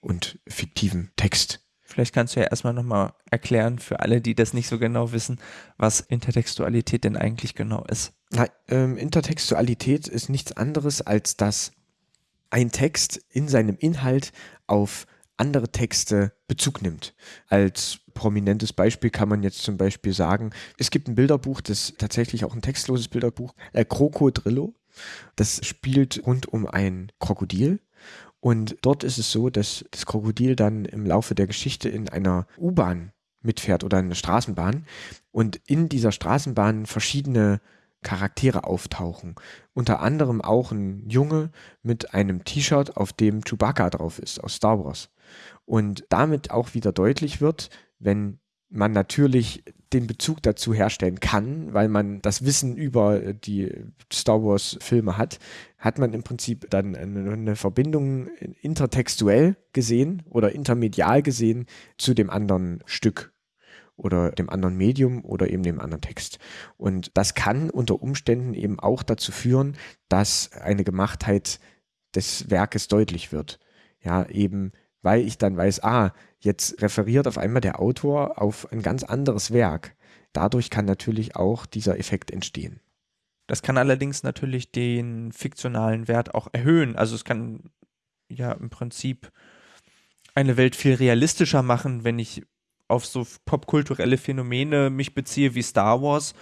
und fiktiven Text. Vielleicht kannst du ja erstmal nochmal erklären für alle, die das nicht so genau wissen, was Intertextualität denn eigentlich genau ist. Na, ähm, Intertextualität ist nichts anderes, als dass ein Text in seinem Inhalt auf andere Texte Bezug nimmt. Als prominentes Beispiel kann man jetzt zum Beispiel sagen, es gibt ein Bilderbuch, das tatsächlich auch ein textloses Bilderbuch, äh, Krokodrillo. Das spielt rund um ein Krokodil. Und dort ist es so, dass das Krokodil dann im Laufe der Geschichte in einer U-Bahn mitfährt oder in einer Straßenbahn und in dieser Straßenbahn verschiedene Charaktere auftauchen. Unter anderem auch ein Junge mit einem T-Shirt, auf dem Chewbacca drauf ist aus Star Wars. Und damit auch wieder deutlich wird, wenn man natürlich den Bezug dazu herstellen kann, weil man das Wissen über die Star Wars Filme hat, hat man im Prinzip dann eine, Verbindung intertextuell gesehen oder intermedial gesehen zu dem anderen Stück oder dem anderen Medium oder eben dem anderen Text. Und das kann unter Umständen eben auch dazu führen, dass eine Gemachtheit des Werkes deutlich wird. Ja, eben weil ich dann weiß, ah, jetzt referiert auf einmal der Autor auf ein ganz anderes Werk. Dadurch kann natürlich auch dieser Effekt entstehen. Das kann allerdings natürlich den fiktionalen Wert auch erhöhen. Also es kann ja im Prinzip eine Welt viel realistischer machen, wenn ich auf so popkulturelle Phänomene mich beziehe wie Star Wars,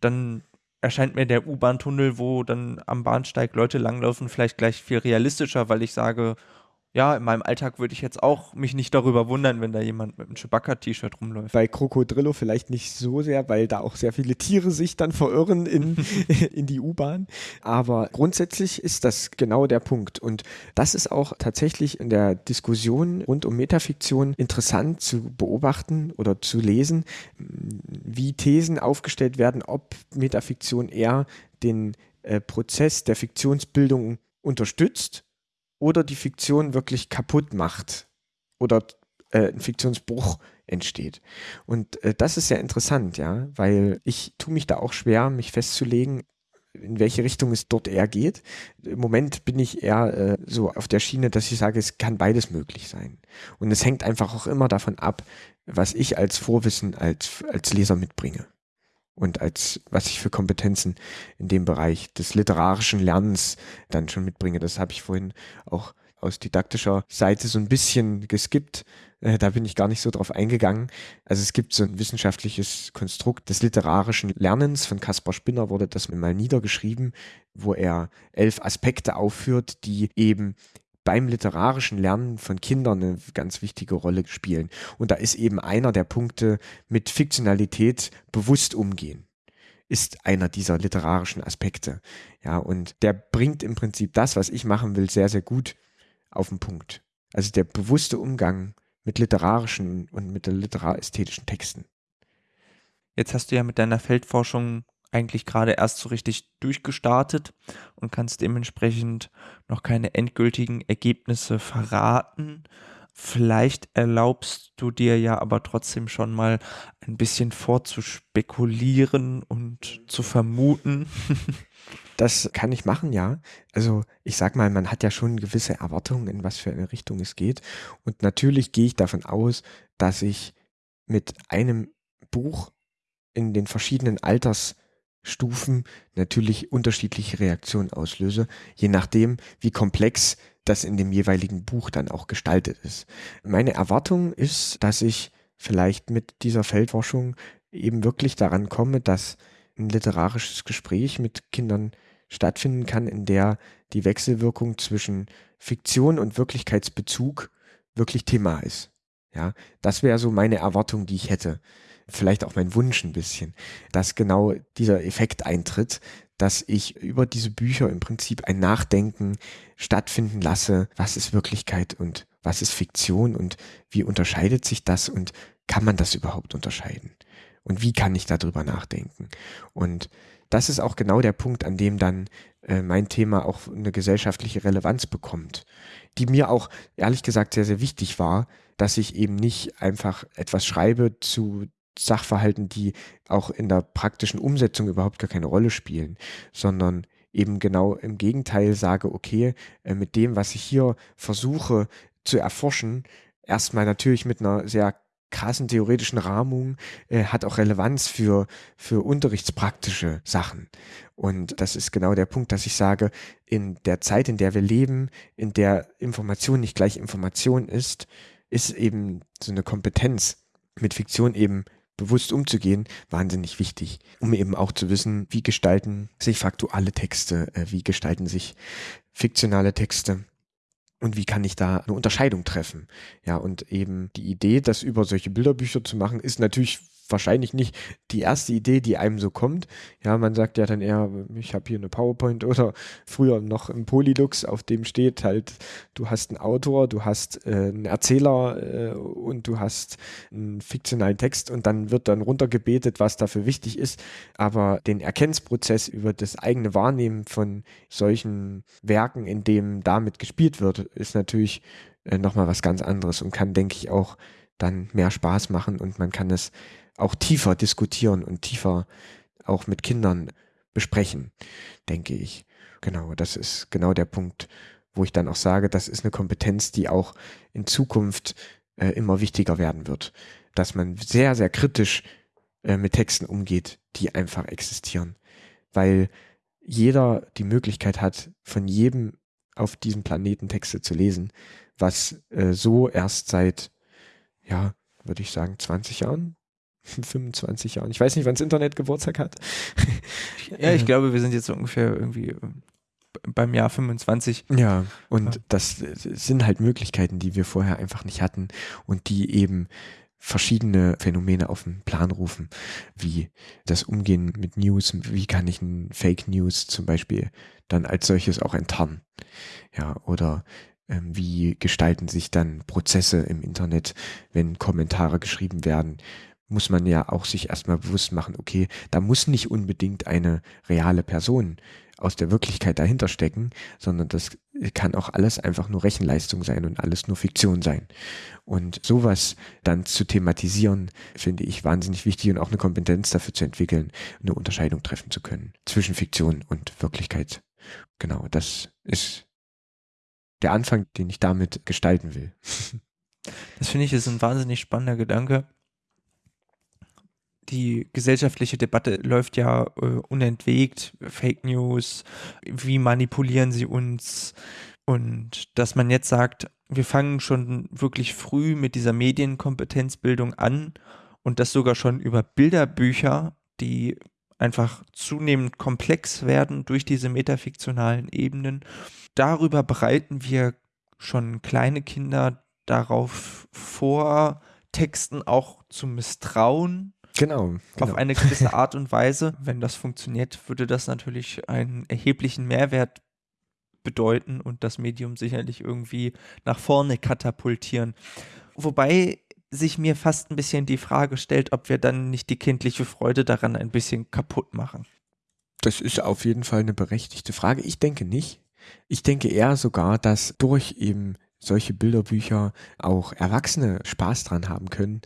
dann erscheint mir der U-Bahn-Tunnel, wo dann am Bahnsteig Leute langlaufen, vielleicht gleich viel realistischer, weil ich sage, ja, in meinem Alltag würde ich jetzt auch mich nicht darüber wundern, wenn da jemand mit einem Chewbacca-T-Shirt rumläuft. Bei Krokodrillo vielleicht nicht so sehr, weil da auch sehr viele Tiere sich dann verirren in, in die U-Bahn. Aber grundsätzlich ist das genau der Punkt. Und das ist auch tatsächlich in der Diskussion rund um Metafiktion interessant zu beobachten oder zu lesen, wie Thesen aufgestellt werden, ob Metafiktion eher den äh, Prozess der Fiktionsbildung unterstützt oder die Fiktion wirklich kaputt macht oder äh, ein Fiktionsbruch entsteht. Und äh, das ist sehr interessant, ja, weil ich tue mich da auch schwer, mich festzulegen, in welche Richtung es dort eher geht. Im Moment bin ich eher äh, so auf der Schiene, dass ich sage, es kann beides möglich sein. Und es hängt einfach auch immer davon ab, was ich als Vorwissen als, als Leser mitbringe und als was ich für Kompetenzen in dem Bereich des literarischen Lernens dann schon mitbringe. Das habe ich vorhin auch aus didaktischer Seite so ein bisschen geskippt. Äh, da bin ich gar nicht so drauf eingegangen. Also es gibt so ein wissenschaftliches Konstrukt des literarischen Lernens. Von Caspar Spinner wurde das mal niedergeschrieben, wo er elf Aspekte aufführt, die eben beim literarischen Lernen von Kindern eine ganz wichtige Rolle spielen. Und da ist eben einer der Punkte mit Fiktionalität bewusst umgehen ist einer dieser literarischen Aspekte. Ja, und der bringt im Prinzip das, was ich machen will, sehr, sehr gut auf den Punkt. Also der bewusste Umgang mit literarischen und mit literarästhetischen Texten. Jetzt hast du ja mit deiner Feldforschung eigentlich gerade erst so richtig durchgestartet und kannst dementsprechend noch keine endgültigen Ergebnisse verraten. Vielleicht erlaubst du dir ja aber trotzdem schon mal ein bisschen vorzuspekulieren und zu vermuten. Das kann ich machen, ja. Also ich sag mal, man hat ja schon gewisse Erwartungen, in was für eine Richtung es geht. Und natürlich gehe ich davon aus, dass ich mit einem Buch in den verschiedenen Alters Stufen natürlich unterschiedliche Reaktionen auslöse, je nachdem, wie komplex das in dem jeweiligen Buch dann auch gestaltet ist. Meine Erwartung ist, dass ich vielleicht mit dieser Feldforschung eben wirklich daran komme, dass ein literarisches Gespräch mit Kindern stattfinden kann, in der die Wechselwirkung zwischen Fiktion und Wirklichkeitsbezug wirklich Thema ist. Ja, das wäre so meine Erwartung, die ich hätte vielleicht auch mein Wunsch ein bisschen, dass genau dieser Effekt eintritt, dass ich über diese Bücher im Prinzip ein Nachdenken stattfinden lasse, was ist Wirklichkeit und was ist Fiktion und wie unterscheidet sich das und kann man das überhaupt unterscheiden? Und wie kann ich darüber nachdenken? Und das ist auch genau der Punkt, an dem dann äh, mein Thema auch eine gesellschaftliche Relevanz bekommt, die mir auch ehrlich gesagt sehr, sehr wichtig war, dass ich eben nicht einfach etwas schreibe zu Sachverhalten, die auch in der praktischen Umsetzung überhaupt gar keine Rolle spielen, sondern eben genau im Gegenteil sage, okay, äh, mit dem, was ich hier versuche zu erforschen, erstmal natürlich mit einer sehr krassen theoretischen Rahmung, äh, hat auch Relevanz für, für unterrichtspraktische Sachen. Und das ist genau der Punkt, dass ich sage, in der Zeit, in der wir leben, in der Information nicht gleich Information ist, ist eben so eine Kompetenz mit Fiktion eben bewusst umzugehen, wahnsinnig wichtig, um eben auch zu wissen, wie gestalten sich faktuelle Texte, äh, wie gestalten sich fiktionale Texte und wie kann ich da eine Unterscheidung treffen. Ja, und eben die Idee, das über solche Bilderbücher zu machen, ist natürlich wahrscheinlich nicht die erste Idee, die einem so kommt. Ja, man sagt ja dann eher, ich habe hier eine PowerPoint oder früher noch ein Polylux, auf dem steht halt, du hast einen Autor, du hast äh, einen Erzähler äh, und du hast einen fiktionalen Text und dann wird dann runtergebetet, was dafür wichtig ist. Aber den Erkennungsprozess über das eigene Wahrnehmen von solchen Werken, in dem damit gespielt wird, ist natürlich äh, nochmal was ganz anderes und kann, denke ich, auch dann mehr Spaß machen und man kann es auch tiefer diskutieren und tiefer auch mit Kindern besprechen, denke ich. Genau, das ist genau der Punkt, wo ich dann auch sage, das ist eine Kompetenz, die auch in Zukunft äh, immer wichtiger werden wird. Dass man sehr, sehr kritisch äh, mit Texten umgeht, die einfach existieren. Weil jeder die Möglichkeit hat, von jedem auf diesem Planeten Texte zu lesen, was äh, so erst seit, ja, würde ich sagen, 20 Jahren 25 Jahren. Ich weiß nicht, wann das Internet Geburtstag hat. ja, ich glaube, wir sind jetzt ungefähr irgendwie beim Jahr 25. Ja, und ja. das sind halt Möglichkeiten, die wir vorher einfach nicht hatten und die eben verschiedene Phänomene auf den Plan rufen, wie das Umgehen mit News, wie kann ich ein Fake News zum Beispiel dann als solches auch enttarnen, ja, oder ähm, wie gestalten sich dann Prozesse im Internet, wenn Kommentare geschrieben werden, muss man ja auch sich erstmal bewusst machen, okay, da muss nicht unbedingt eine reale Person aus der Wirklichkeit dahinter stecken, sondern das kann auch alles einfach nur Rechenleistung sein und alles nur Fiktion sein. Und sowas dann zu thematisieren, finde ich wahnsinnig wichtig und auch eine Kompetenz dafür zu entwickeln, eine Unterscheidung treffen zu können zwischen Fiktion und Wirklichkeit. Genau, das ist der Anfang, den ich damit gestalten will. Das finde ich ist ein wahnsinnig spannender Gedanke. Die gesellschaftliche Debatte läuft ja äh, unentwegt. Fake News, wie manipulieren sie uns? Und dass man jetzt sagt, wir fangen schon wirklich früh mit dieser Medienkompetenzbildung an und das sogar schon über Bilderbücher, die einfach zunehmend komplex werden durch diese metafiktionalen Ebenen. Darüber bereiten wir schon kleine Kinder darauf vor, Texten auch zu misstrauen. Genau, genau. Auf eine gewisse Art und Weise. Wenn das funktioniert, würde das natürlich einen erheblichen Mehrwert bedeuten und das Medium sicherlich irgendwie nach vorne katapultieren. Wobei sich mir fast ein bisschen die Frage stellt, ob wir dann nicht die kindliche Freude daran ein bisschen kaputt machen. Das ist auf jeden Fall eine berechtigte Frage. Ich denke nicht. Ich denke eher sogar, dass durch eben solche Bilderbücher auch Erwachsene Spaß dran haben können,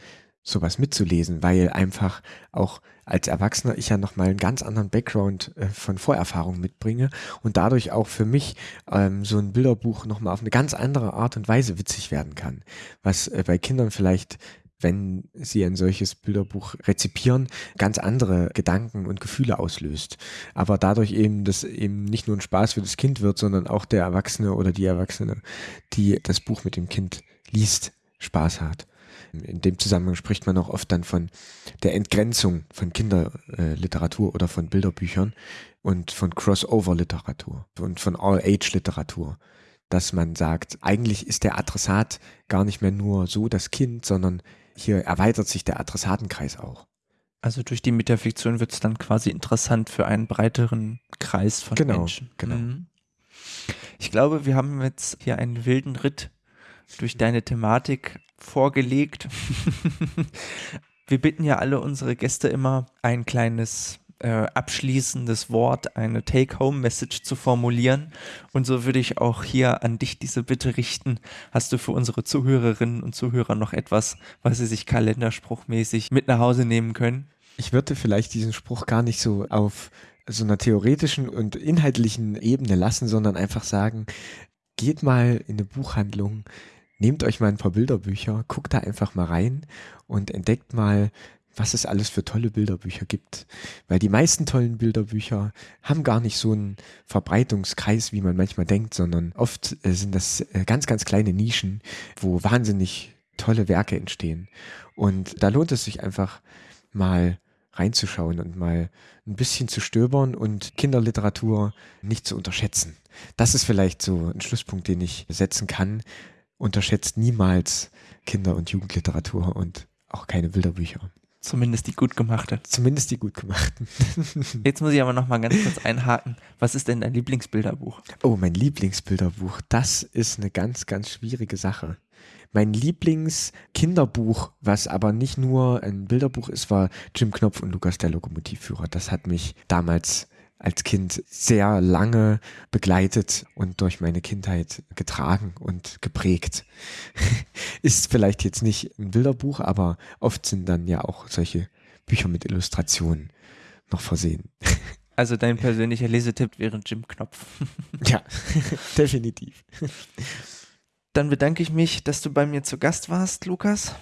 sowas mitzulesen, weil einfach auch als Erwachsener ich ja nochmal einen ganz anderen Background äh, von Vorerfahrung mitbringe und dadurch auch für mich ähm, so ein Bilderbuch nochmal auf eine ganz andere Art und Weise witzig werden kann, was äh, bei Kindern vielleicht wenn sie ein solches Bilderbuch rezipieren, ganz andere Gedanken und Gefühle auslöst. Aber dadurch eben, dass eben nicht nur ein Spaß für das Kind wird, sondern auch der Erwachsene oder die Erwachsene, die das Buch mit dem Kind liest, Spaß hat. In dem Zusammenhang spricht man auch oft dann von der Entgrenzung von Kinderliteratur oder von Bilderbüchern und von Crossover-Literatur und von All-Age-Literatur. Dass man sagt, eigentlich ist der Adressat gar nicht mehr nur so das Kind, sondern hier erweitert sich der Adressatenkreis auch. Also durch die Metafiktion wird es dann quasi interessant für einen breiteren Kreis von genau, Menschen. Genau. Mhm. Ich glaube, wir haben jetzt hier einen wilden Ritt durch deine Thematik vorgelegt. wir bitten ja alle unsere Gäste immer, ein kleines äh, abschließendes Wort, eine Take-Home-Message zu formulieren. Und so würde ich auch hier an dich diese Bitte richten. Hast du für unsere Zuhörerinnen und Zuhörer noch etwas, was sie sich kalenderspruchmäßig mit nach Hause nehmen können? Ich würde vielleicht diesen Spruch gar nicht so auf so einer theoretischen und inhaltlichen Ebene lassen, sondern einfach sagen, geht mal in eine Buchhandlung, nehmt euch mal ein paar Bilderbücher, guckt da einfach mal rein und entdeckt mal, was es alles für tolle Bilderbücher gibt. Weil die meisten tollen Bilderbücher haben gar nicht so einen Verbreitungskreis, wie man manchmal denkt, sondern oft äh, sind das äh, ganz, ganz kleine Nischen, wo wahnsinnig tolle Werke entstehen. Und da lohnt es sich einfach mal reinzuschauen und mal ein bisschen zu stöbern und Kinderliteratur nicht zu unterschätzen. Das ist vielleicht so ein Schlusspunkt, den ich setzen kann. Unterschätzt niemals Kinder- und Jugendliteratur und auch keine Bilderbücher. Zumindest die gut gemachte. Zumindest die gut gemachten. Jetzt muss ich aber noch mal ganz kurz einhaken. Was ist denn dein Lieblingsbilderbuch? Oh, mein Lieblingsbilderbuch. Das ist eine ganz, ganz schwierige Sache. Mein Lieblingskinderbuch, was aber nicht nur ein Bilderbuch ist, war Jim Knopf und Lukas der Lokomotivführer. Das hat mich damals als Kind sehr lange begleitet und durch meine Kindheit getragen und geprägt. Ist vielleicht jetzt nicht ein Bilderbuch, aber oft sind dann ja auch solche Bücher mit Illustrationen noch versehen. Also dein persönlicher Lesetipp wäre Jim Knopf. ja, definitiv. Dann bedanke ich mich, dass du bei mir zu Gast warst, Lukas.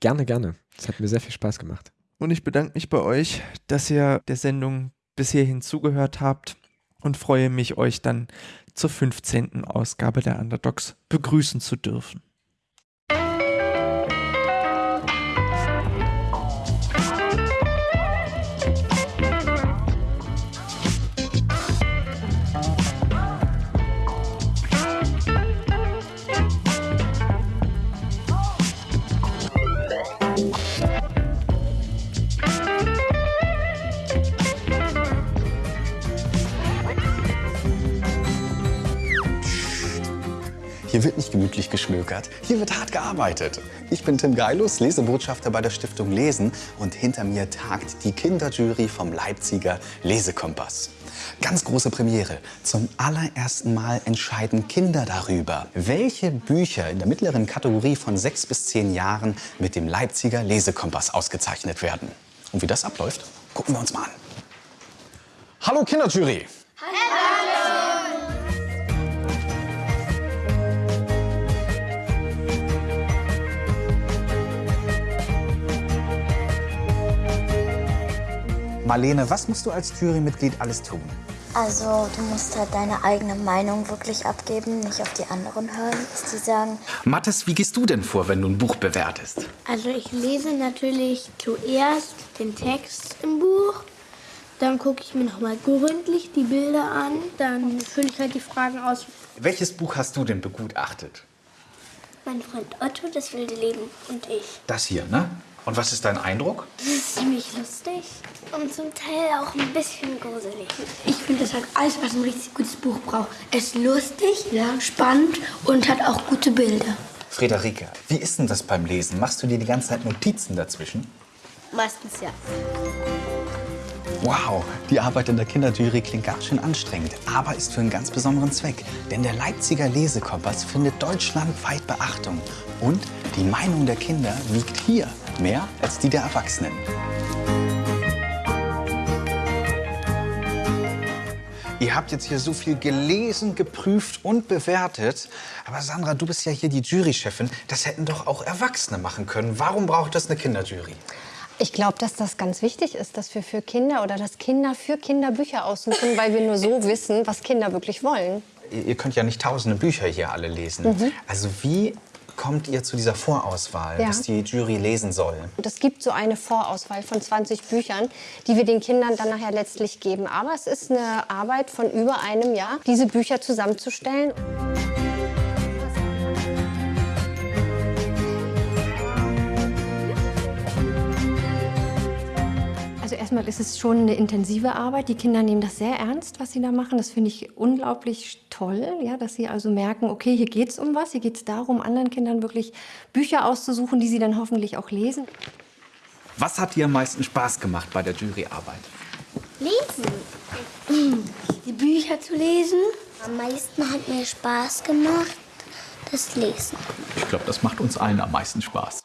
Gerne, gerne. Es hat mir sehr viel Spaß gemacht. Und ich bedanke mich bei euch, dass ihr der Sendung bis hierhin zugehört habt und freue mich, euch dann zur 15. Ausgabe der Underdogs begrüßen zu dürfen. Hier wird nicht gemütlich geschmökert, hier wird hart gearbeitet. Ich bin Tim Geilus, Lesebotschafter bei der Stiftung Lesen und hinter mir tagt die Kinderjury vom Leipziger Lesekompass. Ganz große Premiere. Zum allerersten Mal entscheiden Kinder darüber, welche Bücher in der mittleren Kategorie von sechs bis zehn Jahren mit dem Leipziger Lesekompass ausgezeichnet werden. Und wie das abläuft, gucken wir uns mal an. Hallo Kinderjury! Marlene, was musst du als Jurymitglied alles tun? Also, du musst halt deine eigene Meinung wirklich abgeben, nicht auf die anderen hören, was die sagen. Mathis, wie gehst du denn vor, wenn du ein Buch bewertest? Also ich lese natürlich zuerst den Text im Buch, dann gucke ich mir nochmal gründlich die Bilder an, dann fülle ich halt die Fragen aus. Welches Buch hast du denn begutachtet? Mein Freund Otto, das wilde Leben und ich. Das hier, ne? Und was ist dein Eindruck? Das ist ziemlich lustig und zum Teil auch ein bisschen gruselig. Ich finde, das hat alles, was ein richtig gutes Buch braucht. Es ist lustig, ja. spannend und hat auch gute Bilder. Friederike, wie ist denn das beim Lesen? Machst du dir die ganze Zeit Notizen dazwischen? Meistens ja. Wow, die Arbeit in der Kinderjury klingt ganz schön anstrengend, aber ist für einen ganz besonderen Zweck. Denn der Leipziger Lesekompass findet deutschlandweit Beachtung. Und die Meinung der Kinder wiegt hier mehr als die der Erwachsenen. Ihr habt jetzt hier so viel gelesen, geprüft und bewertet. Aber Sandra, du bist ja hier die Jurychefin. Das hätten doch auch Erwachsene machen können. Warum braucht das eine Kinderjury? Ich glaube, dass das ganz wichtig ist, dass wir für Kinder oder dass Kinder für Kinder Bücher aussuchen, weil wir nur so wissen, was Kinder wirklich wollen. Ihr könnt ja nicht tausende Bücher hier alle lesen. Also wie kommt ihr zu dieser Vorauswahl, Ja. was die Jury lesen soll? Es gibt so eine Vorauswahl von 20 Büchern, die wir den Kindern dann nachher letztlich geben. Aber es ist eine Arbeit von über einem Jahr, diese Bücher zusammenzustellen. Also erstmal ist es schon eine intensive Arbeit. Die Kinder nehmen das sehr ernst, was sie da machen. Das finde ich unglaublich toll, ja, dass sie also merken, okay, hier geht es um was. Hier geht es darum, anderen Kindern wirklich Bücher auszusuchen, die sie dann hoffentlich auch lesen. Was hat dir am meisten Spaß gemacht bei der Juryarbeit? Lesen. Die Bücher zu lesen. Am meisten hat mir Spaß gemacht, das Lesen. Ich glaube, das macht uns allen am meisten Spaß.